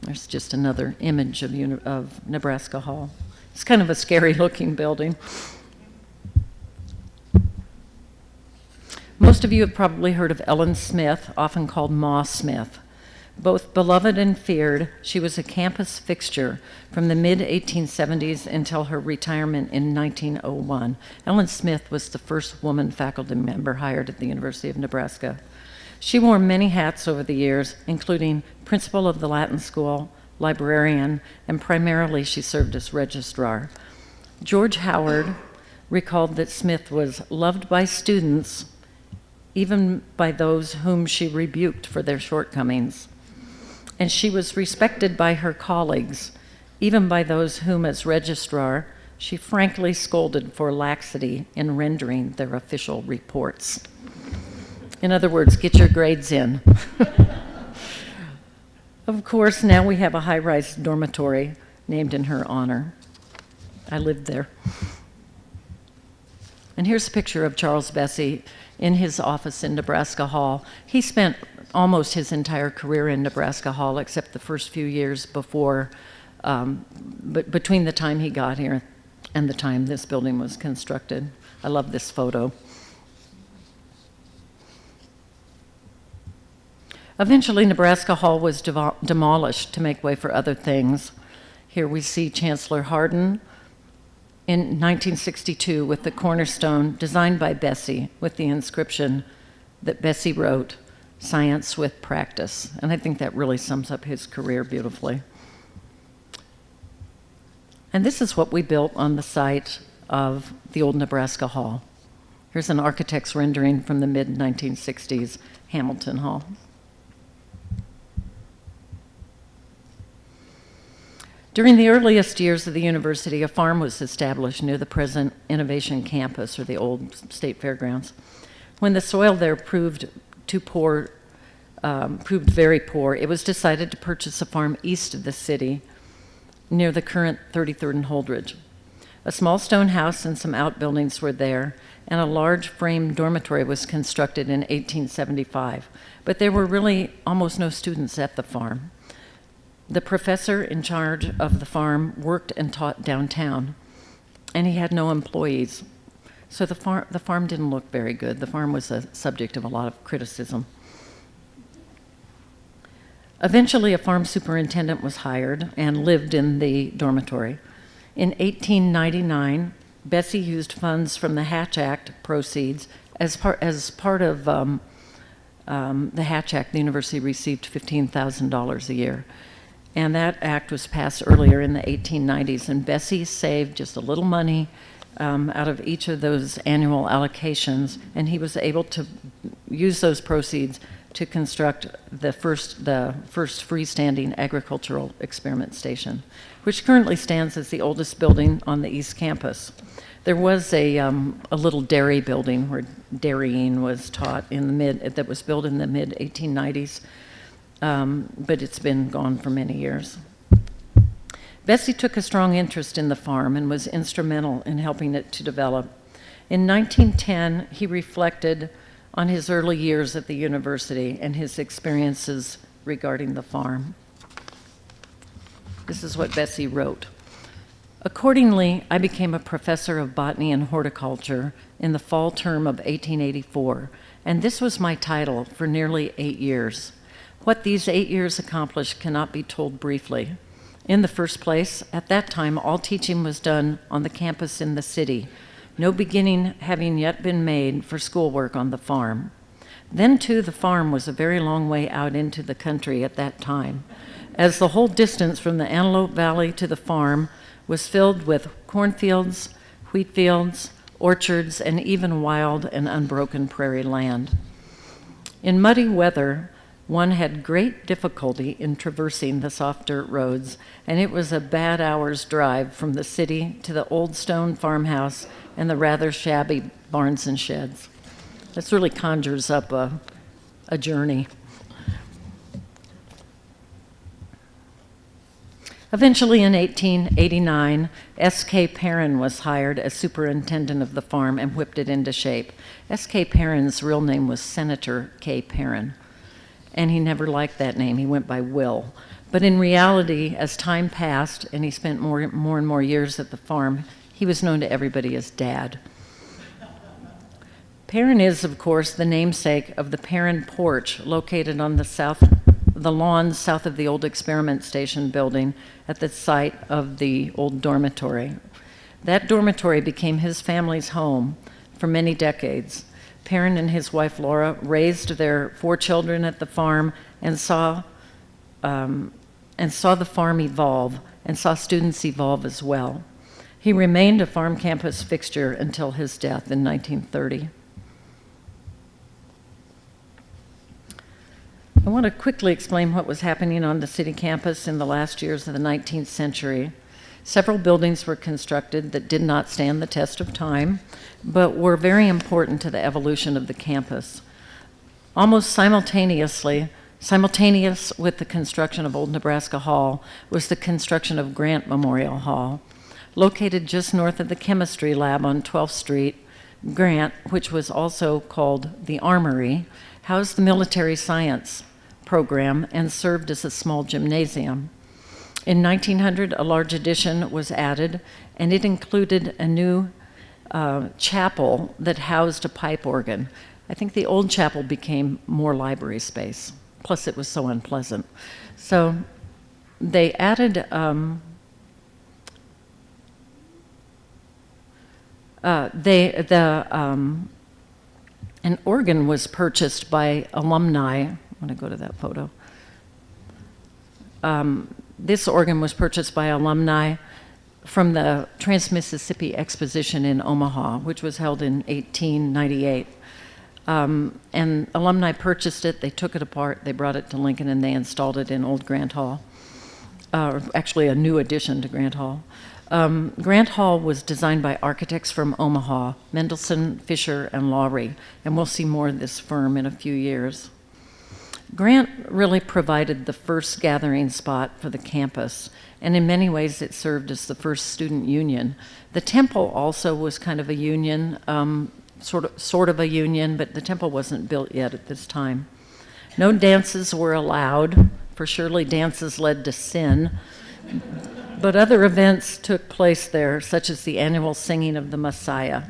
There's just another image of, of Nebraska Hall. It's kind of a scary looking building. Most of you have probably heard of Ellen Smith, often called Ma Smith. Both beloved and feared, she was a campus fixture from the mid 1870s until her retirement in 1901. Ellen Smith was the first woman faculty member hired at the University of Nebraska. She wore many hats over the years, including principal of the Latin School, librarian, and primarily she served as registrar. George Howard recalled that Smith was loved by students, even by those whom she rebuked for their shortcomings. And she was respected by her colleagues, even by those whom, as registrar, she frankly scolded for laxity in rendering their official reports. In other words, get your grades in. of course, now we have a high rise dormitory named in her honor. I lived there. And here's a picture of Charles Bessey in his office in Nebraska Hall. He spent almost his entire career in Nebraska Hall, except the first few years before, um, but between the time he got here and the time this building was constructed. I love this photo. Eventually, Nebraska Hall was demolished to make way for other things. Here we see Chancellor Hardin in 1962 with the cornerstone designed by Bessey with the inscription that Bessey wrote, Science with Practice. And I think that really sums up his career beautifully. And this is what we built on the site of the old Nebraska Hall. Here's an architect's rendering from the mid 1960s Hamilton Hall. During the earliest years of the university, a farm was established near the present Innovation Campus, or the old state fairgrounds. When the soil there proved too poor, um, proved very poor, it was decided to purchase a farm east of the city, near the current 33rd and Holdrege. A small stone house and some outbuildings were there, and a large frame dormitory was constructed in 1875. But there were really almost no students at the farm. The professor in charge of the farm worked and taught downtown, and he had no employees. So the, far- the farm didn't look very good. The farm was a subject of a lot of criticism. Eventually, a farm superintendent was hired and lived in the dormitory. In 1899, Bessey used funds from the Hatch Act proceeds as part, as part of um, um, the Hatch Act. The university received $15,000 a year. And that act was passed earlier in the 1890s, and Bessey saved just a little money um, out of each of those annual allocations, and he was able to use those proceeds to construct the first, the first freestanding agricultural experiment station, which currently stands as the oldest building on the East Campus. There was a, um, a little dairy building where dairying was taught in the mid, that was built in the mid 1890s um, but it's been gone for many years. Bessey took a strong interest in the farm and was instrumental in helping it to develop. In 1910, he reflected on his early years at the university and his experiences regarding the farm. This is what Bessey wrote. Accordingly, I became a professor of botany and horticulture in the fall term of 1884, and this was my title for nearly eight years. What these eight years accomplished cannot be told briefly. In the first place, at that time, all teaching was done on the campus in the city, no beginning having yet been made for schoolwork on the farm. Then, too, the farm was a very long way out into the country at that time, as the whole distance from the Antelope Valley to the farm was filled with cornfields, wheat fields, orchards, and even wild and unbroken prairie land. In muddy weather, One had great difficulty in traversing the soft dirt roads, and it was a bad hour's drive from the city to the old stone farmhouse and the rather shabby barns and sheds. This really conjures up a, a journey. Eventually, in 1889, S.K. Perin was hired as superintendent of the farm and whipped it into shape. S.K. Perin's real name was Senator K. Perin, and he never liked that name. He went by Will. But in reality, as time passed and he spent more, more and more years at the farm, he was known to everybody as Dad. Perin is, of course, the namesake of the Perin Porch, located on the south, the lawn south of the old experiment station building at the site of the old dormitory. That dormitory became his family's home for many decades. Perin and his wife Laura raised their four children at the farm and saw, um, and saw the farm evolve and saw students evolve as well. He remained a farm campus fixture until his death in 1930. I want to quickly explain what was happening on the city campus in the last years of the 19th century. Several buildings were constructed that did not stand the test of time, but were very important to the evolution of the campus. Almost simultaneously, simultaneous with the construction of Old Nebraska Hall was the construction of Grant Memorial Hall. Located just north of the chemistry lab on 12th Street, Grant, which was also called the Armory, housed the military science program and served as a small gymnasium. In 1900, a large addition was added, and it included a new uh, chapel that housed a pipe organ. I think the old chapel became more library space, plus, it was so unpleasant. So they added um, uh, they, the, um, an organ was purchased by alumni I'm going to go to that photo. Um, this organ was purchased by alumni from the Trans-Mississippi Exposition in Omaha, which was held in 1898. Um, and alumni purchased it, they took it apart, they brought it to Lincoln, and they installed it in Old Grant Hall. Uh, actually, a new addition to Grant Hall. Um, Grant Hall was designed by architects from Omaha, Mendelssohn, Fisher, and Lawrie, and we'll see more of this firm in a few years. Grant really provided the first gathering spot for the campus, and in many ways it served as the first student union. The temple also was kind of a union, um, sort, of, sort of a union, but the temple wasn't built yet at this time. No dances were allowed, for surely dances led to sin, but other events took place there, such as the annual singing of the Messiah.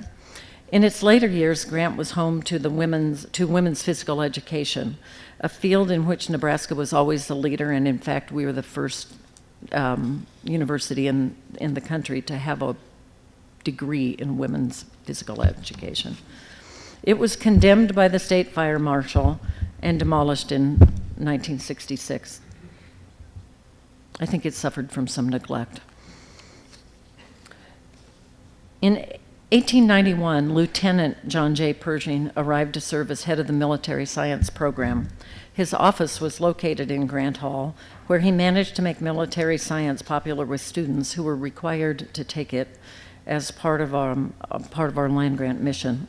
In its later years, Grant was home to, the women's, to women's physical education, a field in which Nebraska was always the leader, and in fact, we were the first um, university in, in the country to have a degree in women's physical education. It was condemned by the state fire marshal and demolished in 1966. I think it suffered from some neglect. In 1891, Lieutenant John J. Pershing arrived to serve as head of the military science program. His office was located in Grant Hall, where he managed to make military science popular with students who were required to take it as part of our, um, part of our land grant mission.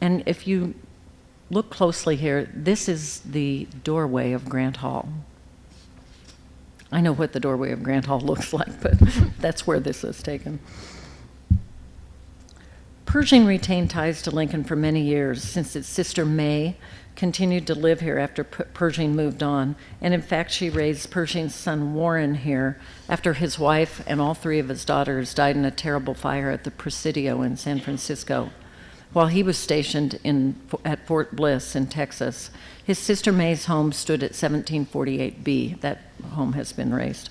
And if you look closely here, this is the doorway of Grant Hall. I know what the doorway of Grant Hall looks like, but that's where this is taken. Pershing retained ties to Lincoln for many years, since its sister May continued to live here after Pershing moved on. And in fact, she raised Pershing's son Warren here after his wife and all three of his daughters died in a terrible fire at the Presidio in San Francisco. While he was stationed in, at Fort Bliss in Texas, his sister May's home stood at 1748B. That home has been razed.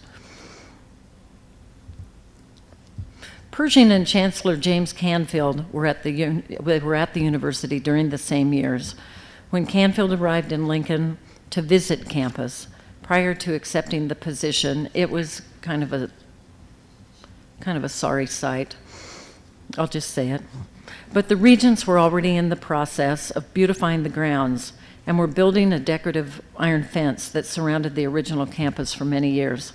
Pershing and Chancellor James Canfield were at, the, were at the university during the same years. When Canfield arrived in Lincoln to visit campus, prior to accepting the position, it was kind of a kind of a sorry sight. I'll just say it. But the regents were already in the process of beautifying the grounds, and were building a decorative iron fence that surrounded the original campus for many years.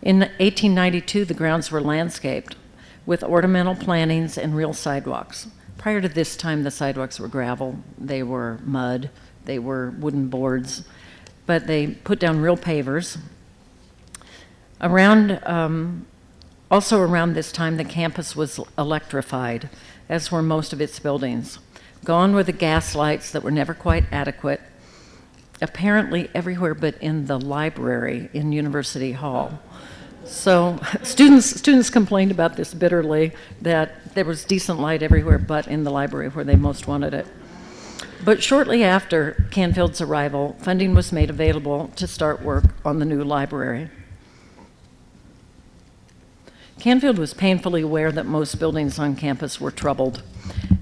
In 1892, the grounds were landscaped with ornamental plantings and real sidewalks. Prior to this time, the sidewalks were gravel, they were mud, they were wooden boards, but they put down real pavers. Around, um, also around this time, the campus was electrified, as were most of its buildings. Gone were the gas lights that were never quite adequate, apparently everywhere but in the library in University Hall. So students, students complained about this bitterly, that there was decent light everywhere but in the library where they most wanted it. But shortly after Canfield's arrival, funding was made available to start work on the new library. Canfield was painfully aware that most buildings on campus were troubled.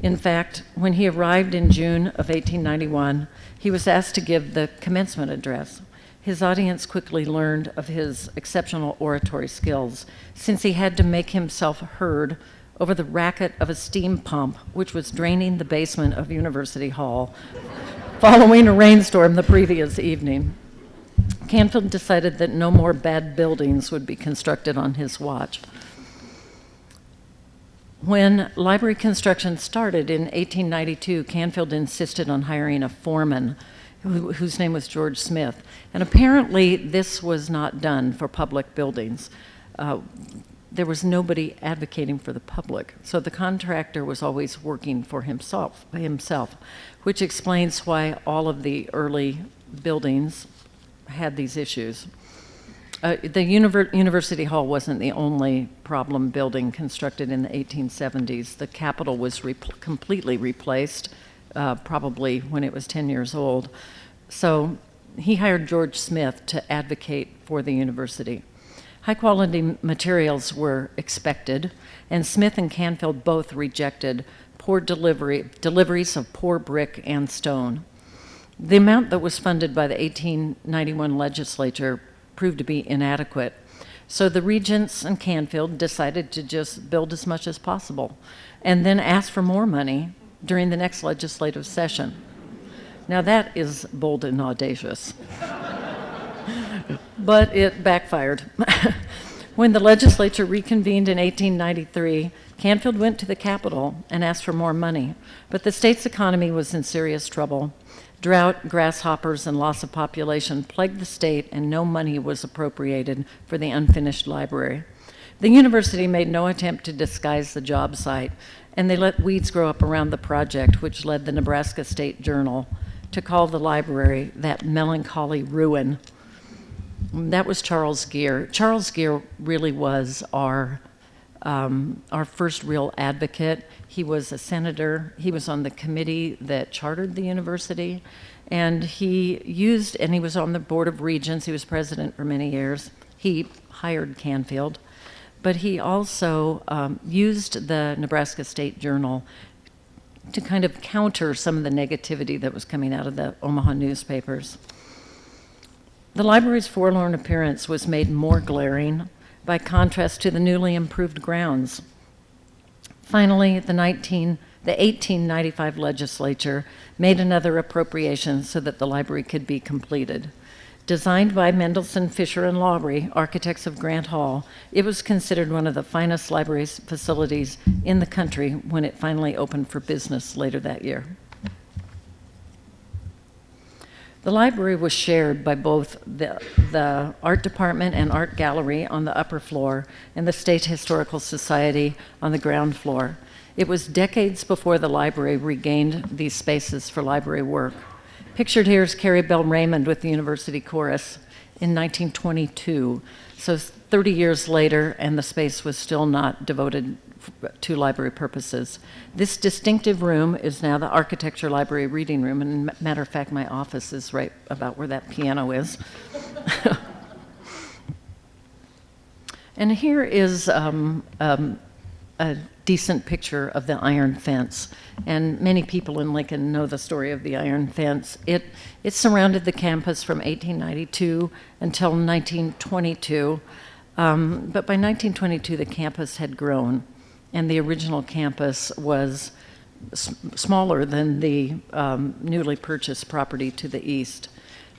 In fact, when he arrived in June of 1891, he was asked to give the commencement address. His audience quickly learned of his exceptional oratory skills, since he had to make himself heard over the racket of a steam pump, which was draining the basement of University Hall following a rainstorm the previous evening. Canfield decided that no more bad buildings would be constructed on his watch. When library construction started in 1892, Canfield insisted on hiring a foreman who, whose name was George Smith. And apparently, this was not done for public buildings. Uh, there was nobody advocating for the public. So the contractor was always working for himself, himself, which explains why all of the early buildings had these issues. Uh, the univer University Hall wasn't the only problem building constructed in the 1870s. The Capitol was completely replaced, uh, probably when it was 10 years old. So he hired George Smith to advocate for the university. High quality materials were expected, and Smith and Canfield both rejected poor delivery, deliveries of poor brick and stone. The amount that was funded by the 1891 legislature proved to be inadequate. So the regents and Canfield decided to just build as much as possible and then ask for more money during the next legislative session. Now that is bold and audacious. but it backfired. when the legislature reconvened in 1893, Canfield went to the Capitol and asked for more money, but the state's economy was in serious trouble. Drought, grasshoppers, and loss of population plagued the state, and no money was appropriated for the unfinished library. The university made no attempt to disguise the job site, and they let weeds grow up around the project, which led the Nebraska State Journal to call the library that melancholy ruin that was Charles Gere. Charles Gere really was our, um, our first real advocate. He was a senator. He was on the committee that chartered the university. And he used, and he was on the Board of Regents. He was president for many years. He hired Canfield. But he also um, used the Nebraska State Journal to kind of counter some of the negativity that was coming out of the Omaha newspapers. The library's forlorn appearance was made more glaring by contrast to the newly improved grounds. Finally, the, 19, the 1895 legislature made another appropriation so that the library could be completed. Designed by Mendelssohn, Fisher, and Lawrie, architects of Grant Hall, it was considered one of the finest library facilities in the country when it finally opened for business later that year. The library was shared by both the, the art department and art gallery on the upper floor and the State Historical Society on the ground floor. It was decades before the library regained these spaces for library work. Pictured here is Carrie Belle Raymond with the University Chorus in 1922. So 30 years later, and the space was still not devoted to library purposes. This distinctive room is now the Architecture Library Reading Room, and matter of fact, my office is right about where that piano is. and here is um, um, a decent picture of the iron fence. And many people in Lincoln know the story of the iron fence. It, it surrounded the campus from 1892 until 1922. Um, but by 1922, the campus had grown and the original campus was smaller than the um, newly purchased property to the east.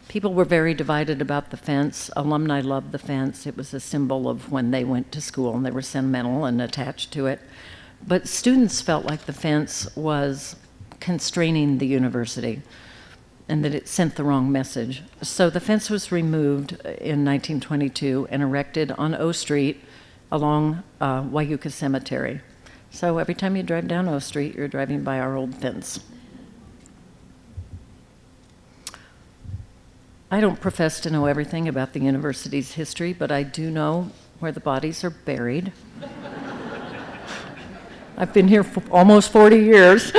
People were very divided about the fence. Alumni loved the fence. It was a symbol of when they went to school and they were sentimental and attached to it. But students felt like the fence was constraining the university and that it sent the wrong message. So the fence was removed in 1922 and erected on O Street along uh, Wyuka Cemetery. So every time you drive down O Street, you're driving by our old fence. I don't profess to know everything about the university's history, but I do know where the bodies are buried. I've been here for almost 40 years.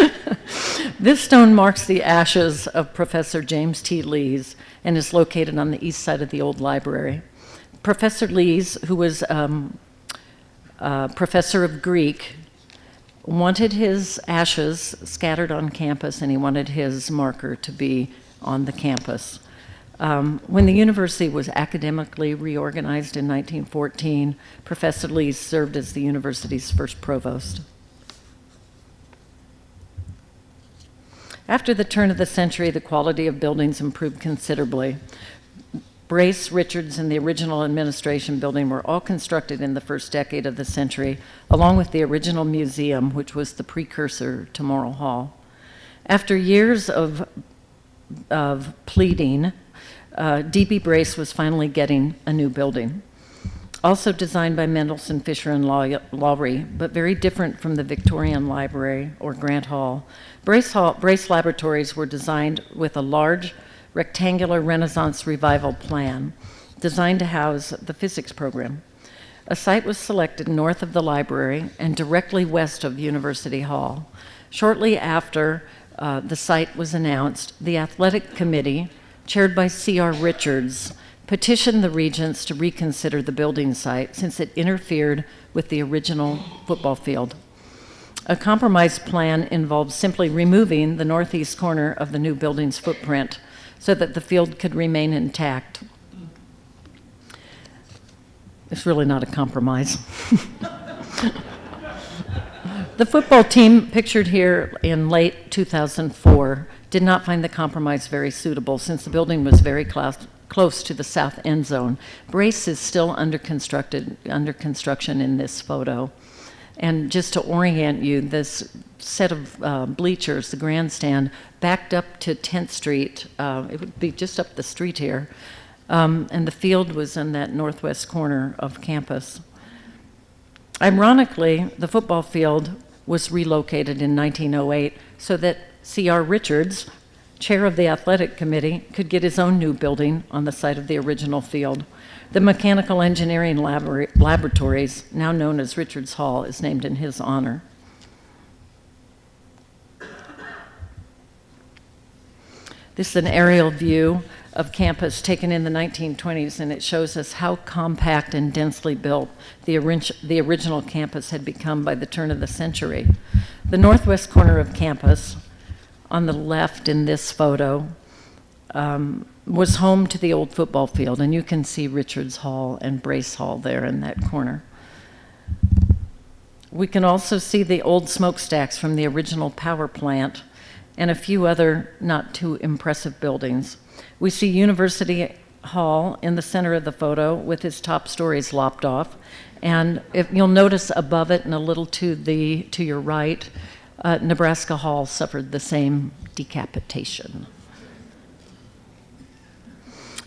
this stone marks the ashes of Professor James T. Lees and is located on the east side of the old library. Professor Lees, who was um, professor of Greek, wanted his ashes scattered on campus and he wanted his marker to be on the campus. Um, when the university was academically reorganized in 1914, Professor Lees served as the university's first provost. After the turn of the century, the quality of buildings improved considerably. Brace, Richards, and the original administration building were all constructed in the first decade of the century, along with the original museum, which was the precursor to Morrill Hall. After years of, of pleading, uh, D.B. Brace was finally getting a new building. Also designed by Mendelssohn, Fisher, and Lawrie, but very different from the Victorian Library or Grant Hall. Brace, Hall, Brace Laboratories were designed with a large rectangular Renaissance revival plan designed to house the physics program. A site was selected north of the library and directly west of University Hall. Shortly after uh, the site was announced, the athletic committee, chaired by C.R. Richards, petitioned the regents to reconsider the building site since it interfered with the original football field. A compromise plan involved simply removing the northeast corner of the new building's footprint so that the field could remain intact. It's really not a compromise. the football team pictured here in late 2004 did not find the compromise very suitable since the building was very close, close to the south end zone. Brace is still under constructed under construction in this photo. And just to orient you, this set of uh, bleachers, the grandstand, backed up to 10th Street. Uh, it would be just up the street here. Um, and the field was in that northwest corner of campus. Ironically, the football field was relocated in 1908 so that C.R. Richards, chair of the athletic committee, could get his own new building on the site of the original field. The Mechanical Engineering Labor Laboratories, now known as Richards Hall, is named in his honor. This is an aerial view of campus taken in the 1920s, and it shows us how compact and densely built the, the original campus had become by the turn of the century. The northwest corner of campus, on the left in this photo, um, was home to the old football field, and you can see Richards Hall and Brace Hall there in that corner. We can also see the old smokestacks from the original power plant and a few other not too impressive buildings. We see University Hall in the center of the photo with its top stories lopped off. And if you'll notice above it and a little to the to your right, uh, Nebraska Hall suffered the same decapitation.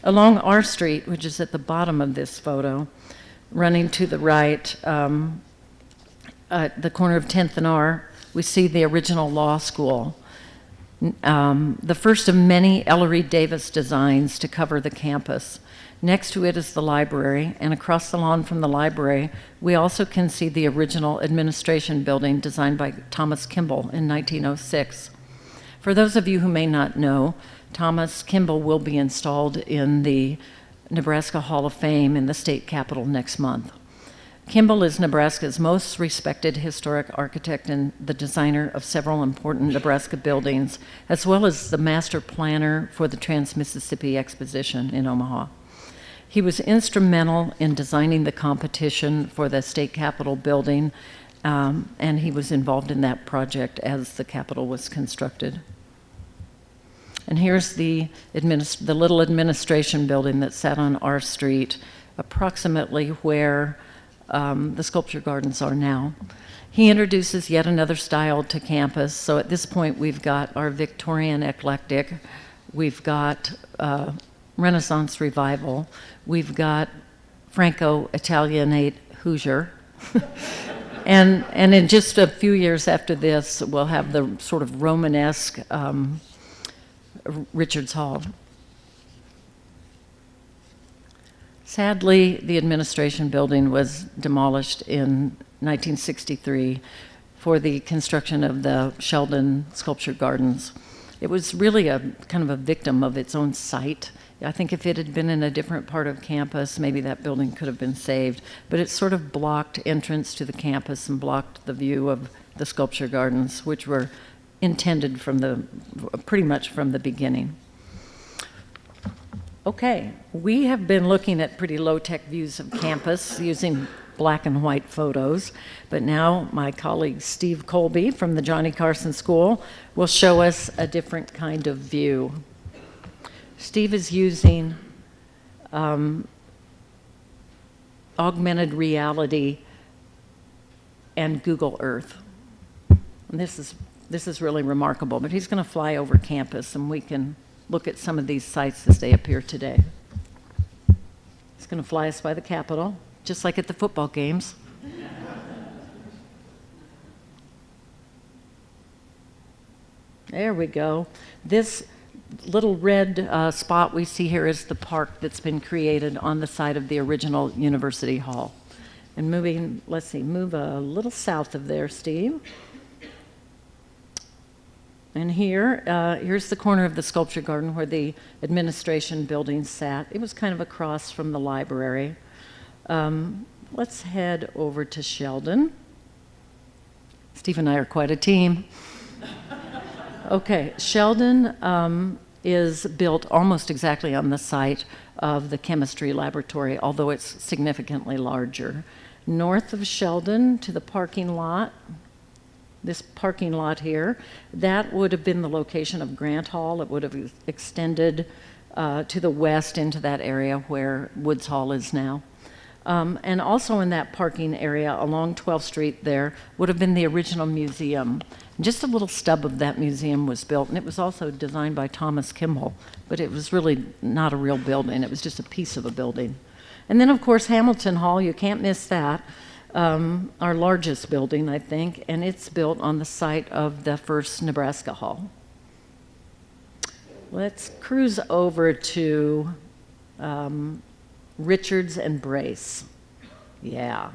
Along R Street, which is at the bottom of this photo, running to the right, um, at the corner of 10th and R, we see the original law school. Um, the first of many Ellery Davis designs to cover the campus. Next to it is the library, and across the lawn from the library, we also can see the original administration building designed by Thomas Kimball in 1906. For those of you who may not know, Thomas Kimball will be installed in the Nebraska Hall of Fame in the state capitol next month. Kimball is Nebraska's most respected historic architect and the designer of several important Nebraska buildings, as well as the master planner for the Trans-Mississippi Exposition in Omaha. He was instrumental in designing the competition for the state capitol building um, and he was involved in that project as the Capitol was constructed. And here's the, the little administration building that sat on our street, approximately where um, the sculpture gardens are now. He introduces yet another style to campus. So at this point, we've got our Victorian eclectic, we've got uh, Renaissance revival, we've got Franco Italianate Hoosier. and, and in just a few years after this, we'll have the sort of Romanesque um, Richards Hall. Sadly, the administration building was demolished in 1963 for the construction of the Sheldon Sculpture Gardens. It was really a kind of a victim of its own site. I think if it had been in a different part of campus, maybe that building could have been saved. But it sort of blocked entrance to the campus and blocked the view of the sculpture gardens, which were intended from the pretty much from the beginning. Okay, we have been looking at pretty low-tech views of campus using black and white photos, but now my colleague Steve Colby from the Johnny Carson School will show us a different kind of view. Steve is using um, augmented reality and Google Earth. And this is this is really remarkable, but he's going to fly over campus and we can look at some of these sites as they appear today. He's going to fly us by the Capitol, just like at the football games. There we go. This little red uh, spot we see here is the park that's been created on the site of the original University Hall. And moving, let's see, move a little south of there, Steve. And here, uh, here's the corner of the sculpture garden where the administration building sat. It was kind of across from the library. Um, let's head over to Sheldon. Steve and I are quite a team. Okay, Sheldon um, is built almost exactly on the site of the chemistry laboratory, although it's significantly larger. North of Sheldon to the parking lot, this parking lot here, that would have been the location of Grant Hall. It would have extended uh, to the west into that area where Woods Hall is now. Um, and also in that parking area along 12th Street there would have been the original museum. Just a little stub of that museum was built, and it was also designed by Thomas Kimball, but it was really not a real building. It was just a piece of a building. And then, of course, Hamilton Hall, you can't miss that um, our largest building, I think, and it's built on the site of the first Nebraska Hall. Let's cruise over to um, Richards and Brace. Yeah.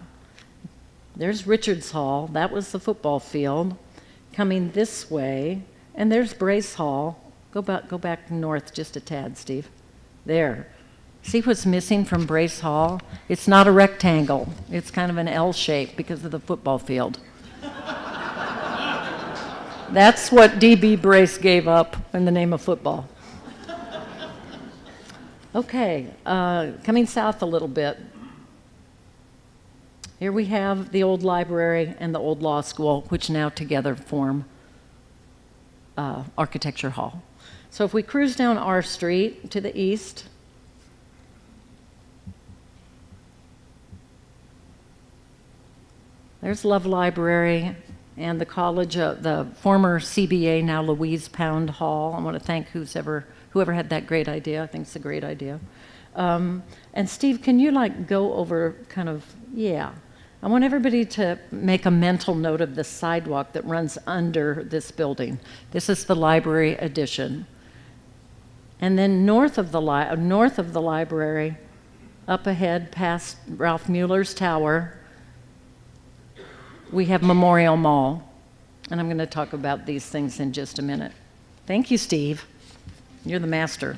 There's Richards Hall. That was the football field. Coming this way, and there's Brace Hall. Go back, go back north just a tad, Steve. There. See what's missing from Brace Hall? It's not a rectangle. It's kind of an L shape because of the football field. That's what DB Brace gave up in the name of football. Okay, uh, coming south a little bit. Here we have the old library and the old law school, which now together form uh, Architecture Hall. So if we cruise down our street to the east, There's Love Library and the college, uh, the former CBA, now Louise Pound Hall. I want to thank who's ever, whoever had that great idea. I think it's a great idea. Um, and Steve, can you like go over kind of, yeah. I want everybody to make a mental note of the sidewalk that runs under this building. This is the library addition. And then north of the, north of the library, up ahead past Ralph Mueller's tower, we have Memorial Mall. And I'm going to talk about these things in just a minute. Thank you, Steve. You're the master.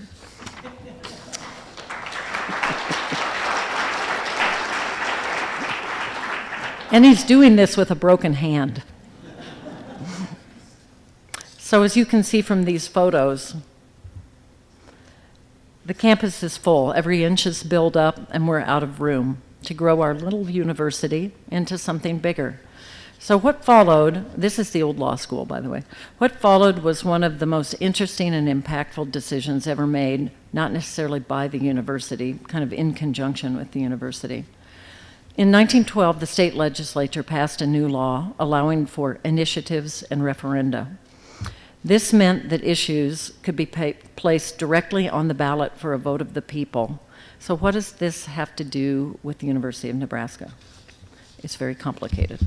and he's doing this with a broken hand. so, as you can see from these photos, the campus is full. Every inch is built up, and we're out of room to grow our little university into something bigger. So what followed, this is the old law school, by the way. What followed was one of the most interesting and impactful decisions ever made, not necessarily by the university, kind of in conjunction with the university. In 1912, the state legislature passed a new law allowing for initiatives and referenda. This meant that issues could be placed directly on the ballot for a vote of the people. So what does this have to do with the University of Nebraska? It's very complicated.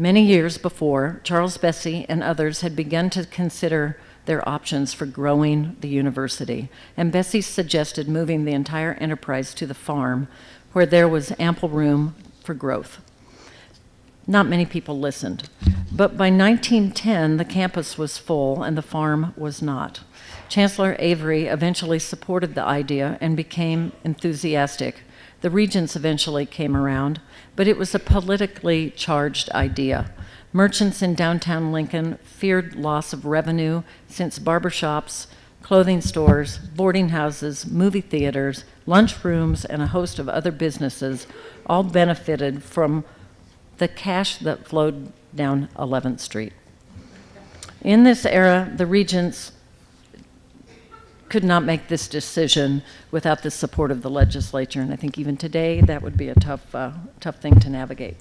Many years before, Charles Bessey and others had begun to consider their options for growing the university, and Bessey suggested moving the entire enterprise to the farm, where there was ample room for growth. Not many people listened, but by 1910, the campus was full and the farm was not. Chancellor Avery eventually supported the idea and became enthusiastic. The regents eventually came around, but it was a politically charged idea. Merchants in downtown Lincoln feared loss of revenue since barbershops, clothing stores, boarding houses, movie theaters, lunchrooms, and a host of other businesses all benefited from the cash that flowed down 11th Street. In this era, the regents could not make this decision without the support of the legislature, and I think even today that would be a tough, uh, tough thing to navigate.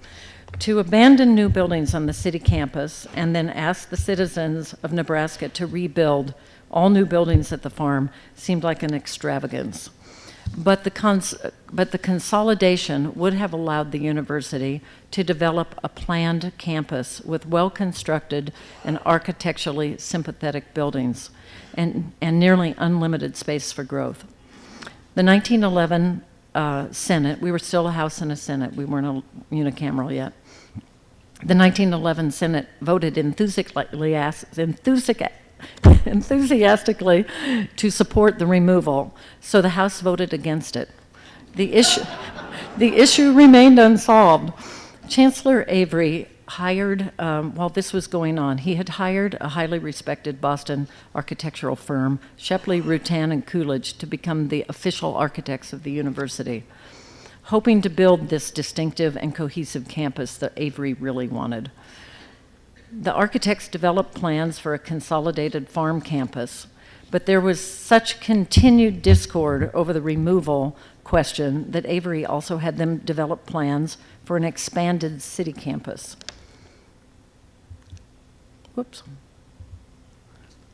To abandon new buildings on the city campus and then ask the citizens of Nebraska to rebuild all new buildings at the farm seemed like an extravagance. But the, but the consolidation would have allowed the university to develop a planned campus with well constructed and architecturally sympathetic buildings and, and nearly unlimited space for growth. The 1911 uh, Senate, we were still a House and a Senate, we weren't a unicameral yet. The 1911 Senate voted enthusiastically, enthusiastically to support the removal, so the House voted against it. The issue, the issue remained unsolved. Chancellor Avery hired, um, while this was going on, he had hired a highly respected Boston architectural firm, Shepley, Rutan, and Coolidge, to become the official architects of the university, hoping to build this distinctive and cohesive campus that Avery really wanted. The architects developed plans for a consolidated farm campus, but there was such continued discord over the removal question that Avery also had them develop plans for an expanded city campus. Whoops.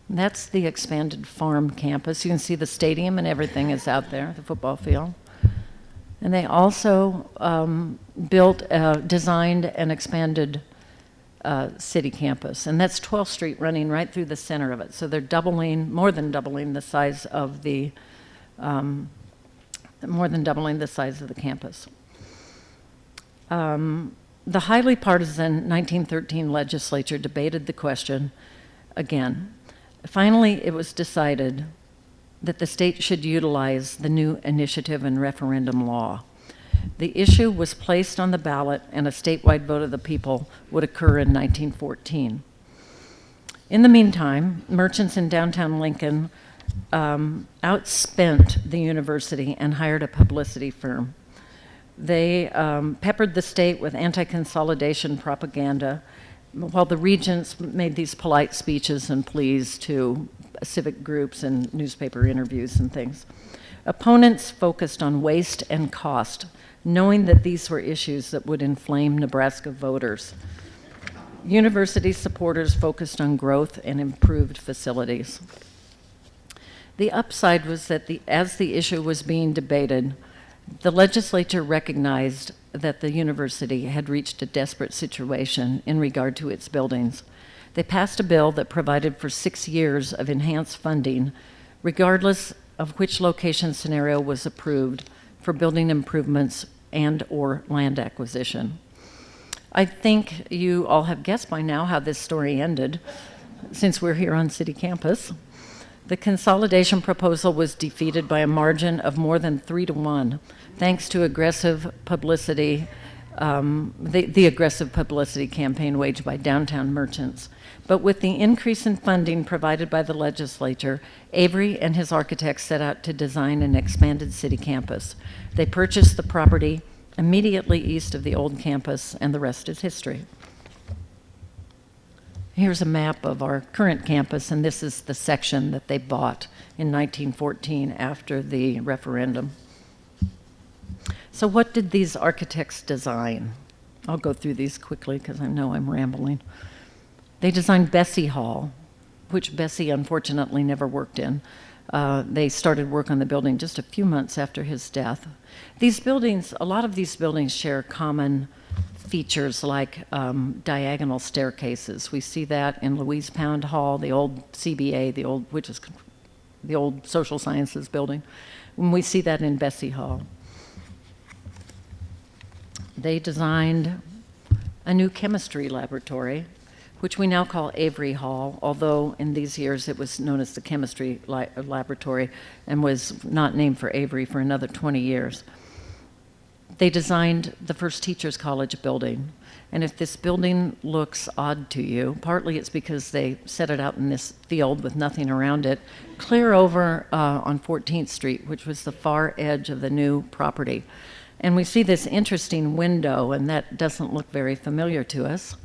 That's the expanded farm campus. You can see the stadium and everything is out there, the football field. And they also um, built, uh, designed, and expanded uh, city campus. And that's 12th Street running right through the center of it. So they're doubling, more than doubling the size of the, um, more than doubling the size of the campus. Um, the highly partisan 1913 legislature debated the question again. Finally, it was decided that the state should utilize the new initiative and referendum law. The issue was placed on the ballot, and a statewide vote of the people would occur in 1914. In the meantime, merchants in downtown Lincoln um, outspent the university and hired a publicity firm. They um, peppered the state with anti consolidation propaganda, while the regents made these polite speeches and pleas to civic groups and newspaper interviews and things. Opponents focused on waste and cost, knowing that these were issues that would inflame Nebraska voters. University supporters focused on growth and improved facilities. The upside was that the, as the issue was being debated, the legislature recognized that the university had reached a desperate situation in regard to its buildings. They passed a bill that provided for six years of enhanced funding, regardless of which location scenario was approved for building improvements and or land acquisition. I think you all have guessed by now how this story ended, since we're here on city campus. The consolidation proposal was defeated by a margin of more than three to one, thanks to aggressive publicity, um, the, the aggressive publicity campaign waged by downtown merchants. But with the increase in funding provided by the legislature, Avery and his architects set out to design an expanded city campus. They purchased the property immediately east of the old campus, and the rest is history. Here's a map of our current campus, and this is the section that they bought in 1914 after the referendum. So, what did these architects design? I'll go through these quickly because I know I'm rambling. They designed Bessey Hall, which Bessey unfortunately never worked in. Uh, they started work on the building just a few months after his death. These buildings, a lot of these buildings share common features like um, diagonal staircases. We see that in Louise Pound Hall, the old CBA, the old, which is the old social sciences building. And we see that in Bessey Hall. They designed a new chemistry laboratory, which we now call Avery Hall, although in these years it was known as the chemistry laboratory and was not named for Avery for another 20 years. They designed the first teachers college building. And if this building looks odd to you, partly it's because they set it out in this field with nothing around it, clear over uh, on 14th Street, which was the far edge of the new property. And we see this interesting window, and that doesn't look very familiar to us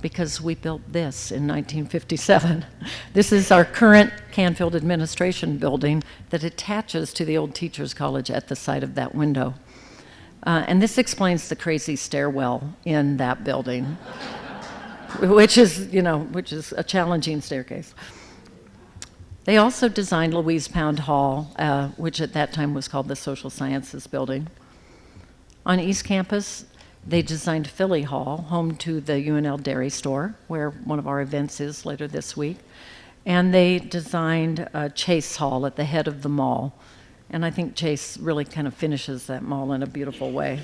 because we built this in 1957. this is our current Canfield Administration building that attaches to the old Teachers College at the side of that window. Uh, and this explains the crazy stairwell in that building, which is, you know, which is a challenging staircase. They also designed Louise Pound Hall, uh, which at that time was called the Social Sciences Building. On East Campus, they designed Filley Hall, home to the UNL Dairy Store, where one of our events is later this week. And they designed uh, Chase Hall at the head of the mall. And I think Chase really kind of finishes that mall in a beautiful way.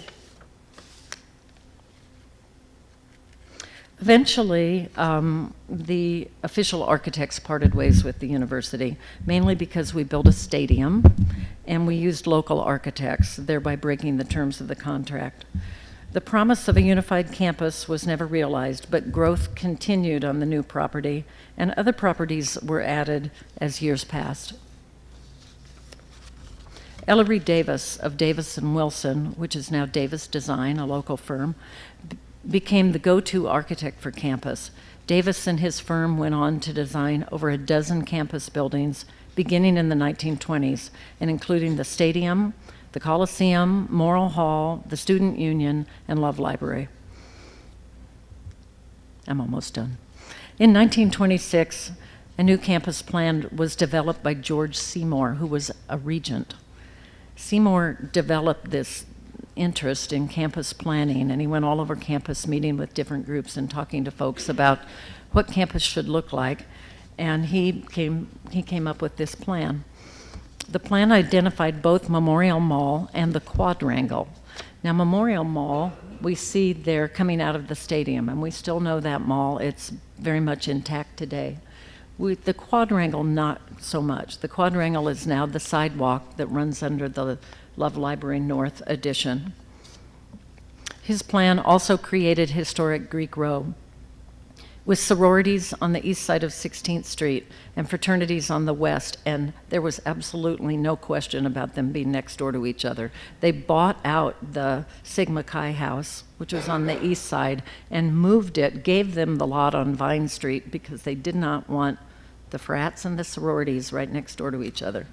Eventually, um, the official architects parted ways with the university, mainly because we built a stadium and we used local architects, thereby breaking the terms of the contract. The promise of a unified campus was never realized, but growth continued on the new property, and other properties were added as years passed. Ellery Davis of Davis and Wilson, which is now Davis Design, a local firm, became the go-to architect for campus. Davis and his firm went on to design over a dozen campus buildings beginning in the 1920s and including the stadium, the Coliseum, Morrill Hall, the Student Union, and Love Library. I'm almost done. In 1926, a new campus plan was developed by George Seymour, who was a regent. Seymour developed this interest in campus planning, and he went all over campus meeting with different groups and talking to folks about what campus should look like. And he came, he came up with this plan. The plan identified both Memorial Mall and the quadrangle. Now, Memorial Mall, we see there coming out of the stadium, and we still know that mall. It's very much intact today. The quadrangle, not so much. The quadrangle is now the sidewalk that runs under the Love Library North addition. His plan also created historic Greek Row, with sororities on the east side of 16th Street and fraternities on the west, and there was absolutely no question about them being next door to each other. They bought out the Sigma Chi house, which was on the east side, and moved it, gave them the lot on Vine Street because they did not want the frats and the sororities right next door to each other.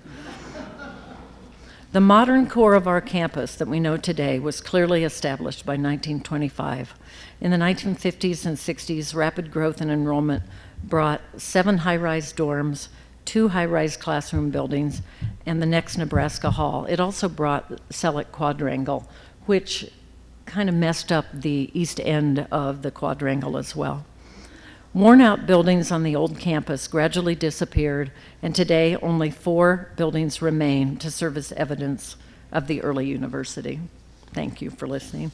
The modern core of our campus that we know today was clearly established by 1925. In the 1950s and 60s, rapid growth in enrollment brought seven high rise dorms, two high rise classroom buildings, and the next Nebraska Hall. It also brought Selleck Quadrangle, which kind of messed up the east end of the quadrangle as well. Worn out buildings on the old campus gradually disappeared, and today only four buildings remain to serve as evidence of the early university. Thank you for listening.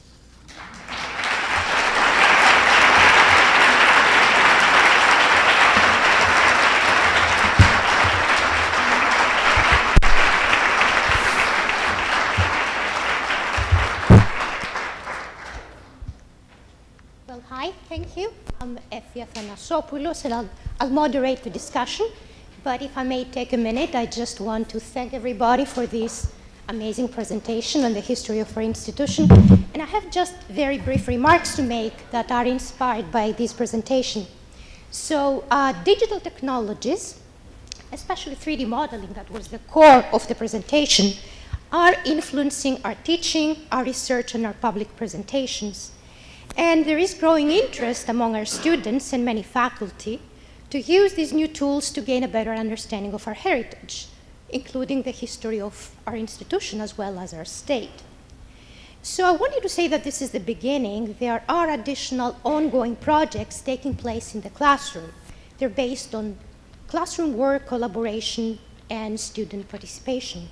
You. I'm Effie Athanassopoulos, and I'll, I'll moderate the discussion. But if I may take a minute, I just want to thank everybody for this amazing presentation on the history of our institution. And I have just very brief remarks to make that are inspired by this presentation. So, uh, digital technologies, especially 3D modeling, that was the core of the presentation, are influencing our teaching, our research, and our public presentations. And there is growing interest among our students and many faculty to use these new tools to gain a better understanding of our heritage, including the history of our institution as well as our state. So I wanted to say that this is the beginning. There are additional ongoing projects taking place in the classroom. They're based on classroom work, collaboration, and student participation.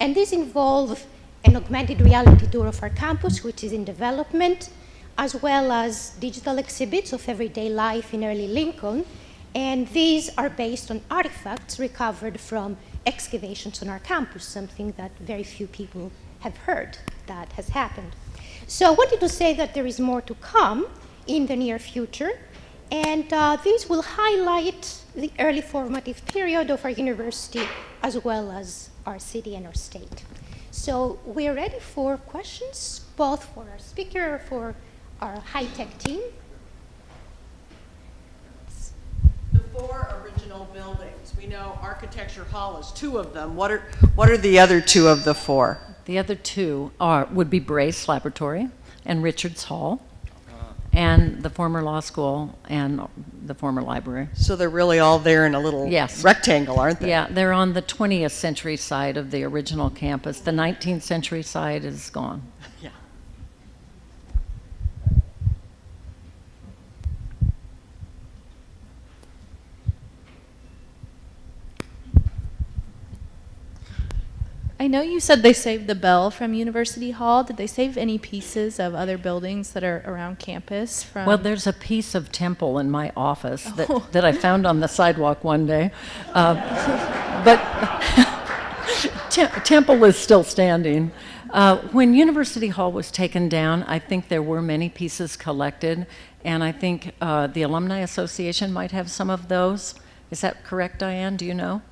And these involve an augmented reality tour of our campus, which is in development, as well as digital exhibits of everyday life in early Lincoln. And these are based on artifacts recovered from excavations on our campus, something that very few people have heard that has happened. So I wanted to say that there is more to come in the near future, and uh, these will highlight the early formative period of our university as well as our city and our state. So we're ready for questions, both for our speaker or for our high-tech team. The four original buildings, we know Architecture Hall is two of them. What are, what are the other two of the four? The other two are, would be Brace Laboratory and Richards Hall, and the former law school and the former library. So they're really all there in a little Yes. rectangle, aren't they? Yeah, they're on the 20th century side of the original campus. The 19th century side is gone. Yeah. I know you said they saved the bell from University Hall. Did they save any pieces of other buildings that are around campus from? Well, there's a piece of temple in my office that, Oh. that I found on the sidewalk one day. Uh, but Tem- temple is still standing. Uh, when University Hall was taken down, I think there were many pieces collected, and I think uh, the Alumni Association might have some of those. Is that correct, Diane? Do you know?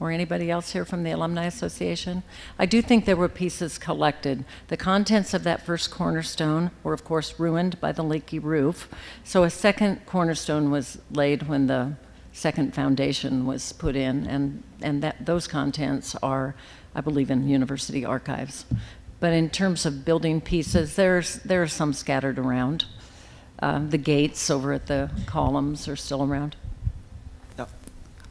Or anybody else here from the Alumni Association? I do think there were pieces collected. The contents of that first cornerstone were, of course, ruined by the leaky roof. So a second cornerstone was laid when the second foundation was put in, and, and that, those contents are, I believe, in university archives. But in terms of building pieces, there's, there are some scattered around. Uh, the gates over at the columns are still around.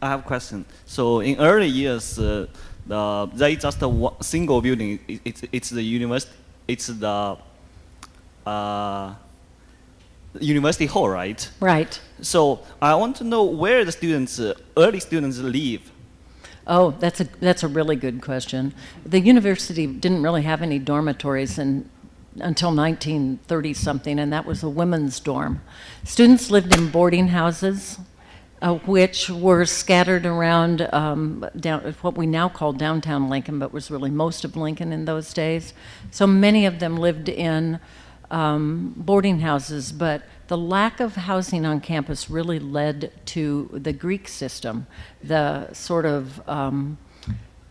I have a question. So in early years, uh, the they just a single building. It, it's it's the university. It's the uh, university hall, right? Right. So I want to know where the students, uh, early students, live. Oh, that's a that's a really good question. The university didn't really have any dormitories in, until 1930 something, and that was a women's dorm. Students lived in boarding houses, uh, which were scattered around um, down what we now call downtown Lincoln, but was really most of Lincoln in those days. So many of them lived in um, boarding houses, but the lack of housing on campus really led to the Greek system. The sort of um,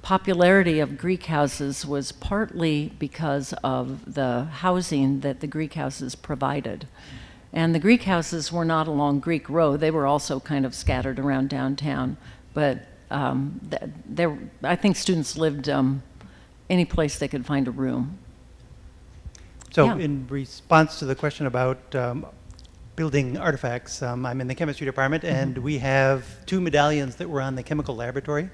popularity of Greek houses was partly because of the housing that the Greek houses provided. And the Greek houses were not along Greek Row. they were also kind of scattered around downtown. But um, there, I think students lived um, any place they could find a room. So Yeah. in response to the question about um, building artifacts, um, I'm in the chemistry department, Mm-hmm. and we have two medallions that were on the chemical laboratory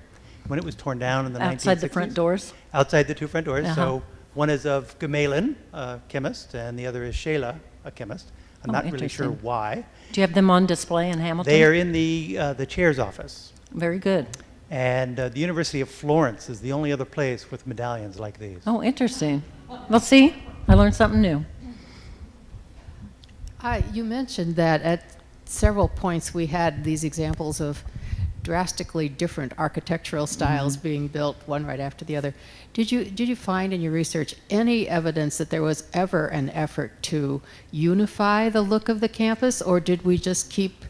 when it was torn down in the 1960s. Outside the front doors? Outside the two front doors. Uh-huh. So one is of Gmelin, a chemist, and the other is Scheele, a chemist. I'm Oh, not really sure why. Do you have them on display in Hamilton? They are in the, uh, the chair's office. Very good. And uh, the University of Florence is the only other place with medallions like these. Oh, interesting. Well, see, I learned something new. Uh, You mentioned that at several points we had these examples of drastically different architectural styles being built, one right after the other. Did you, did you find in your research any evidence that there was ever an effort to unify the look of the campus, or did we just keep,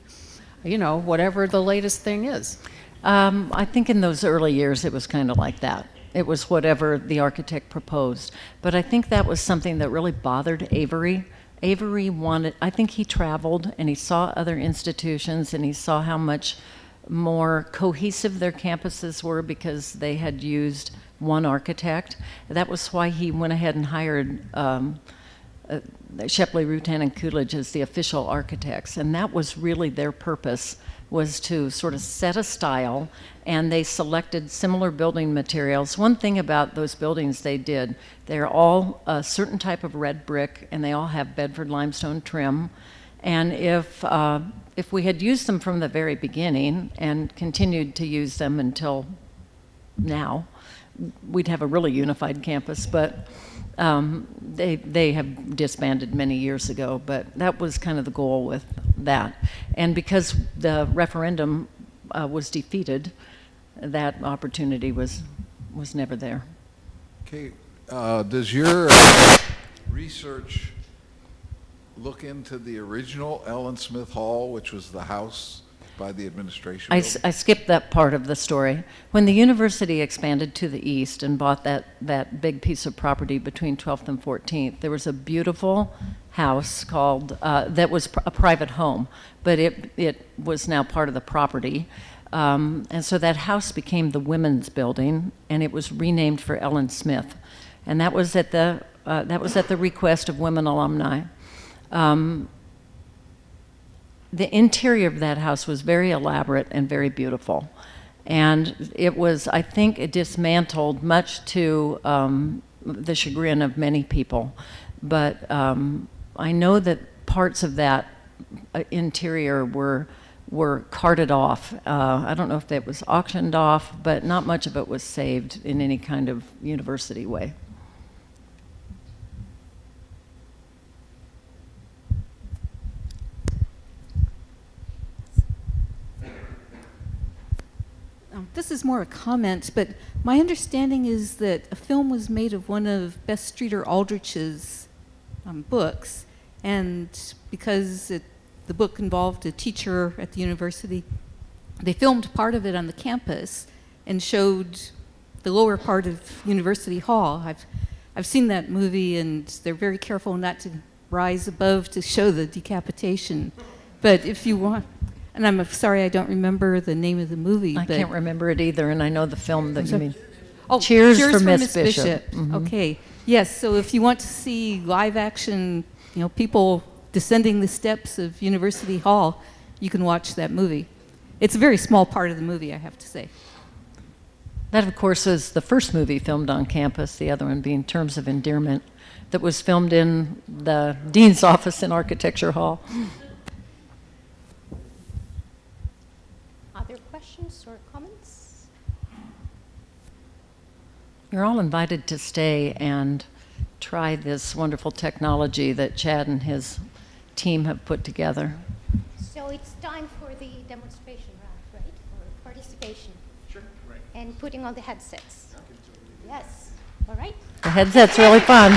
you know, whatever the latest thing is? Um, I think in those early years it was kind of like that. It was whatever the architect proposed. But I think that was something that really bothered Avery Avery wanted, I think he traveled and he saw other institutions and he saw how much more cohesive their campuses were because they had used one architect. That was why he went ahead and hired um, uh, Shepley, Rutan, and Coolidge as the official architects, and that was really their purpose was to sort of set a style, and they selected similar building materials. One thing about those buildings they did, they're all a certain type of red brick, and they all have Bedford limestone trim. And if uh, if we had used them from the very beginning and continued to use them until now, we'd have a really unified campus. But um, they, they have disbanded many years ago, but that was kind of the goal with that. And because the referendum uh, was defeated, that opportunity was, was never there. Okay, uh, does your research look into the original Ellen Smith Hall, which was the house by the administration I, skipped that part of the story. When the university expanded to the east and bought that, that big piece of property between 12th and 14th, there was a beautiful house called, uh, that was pr- a private home, but it, it was now part of the property. Um, and so that house became the women's building, and it was renamed for Ellen Smith. And that was at the, uh, that was at the request of women alumni. Um, the interior of that house was very elaborate and very beautiful. And it was, I think, it dismantled much to um, the chagrin of many people. But um, I know that parts of that uh, interior were were carted off. Uh, I don't know if that was auctioned off, but not much of it was saved in any kind of university way. This is more a comment, but my understanding is that a film was made of one of Bess Streeter Aldrich's um, books, and because it, the book involved a teacher at the university, they filmed part of it on the campus and showed the lower part of University Hall. I've, I've seen that movie, and they're very careful not to rise above to show the decapitation. But if you want, and I'm sorry I don't remember the name of the movie. I can't remember it either, and I know the film that you mean. Oh, Cheers, for Miss Bishop. Bishop. Mhm. Okay. Yes. So if you want to see live action, you know, people descending the steps of University Hall, you can watch that movie. It's a very small part of the movie, I have to say. That, of course, is the first movie filmed on campus, the other one being Terms of Endearment, that was filmed in the Dean's office in Architecture Hall. Other questions or comments? You're all invited to stay and try this wonderful technology that Chad and his team have put together. So it's time for the demonstration round, right? For participation. Sure, right. And putting on the headsets. Yes. All right. The headset's really fun.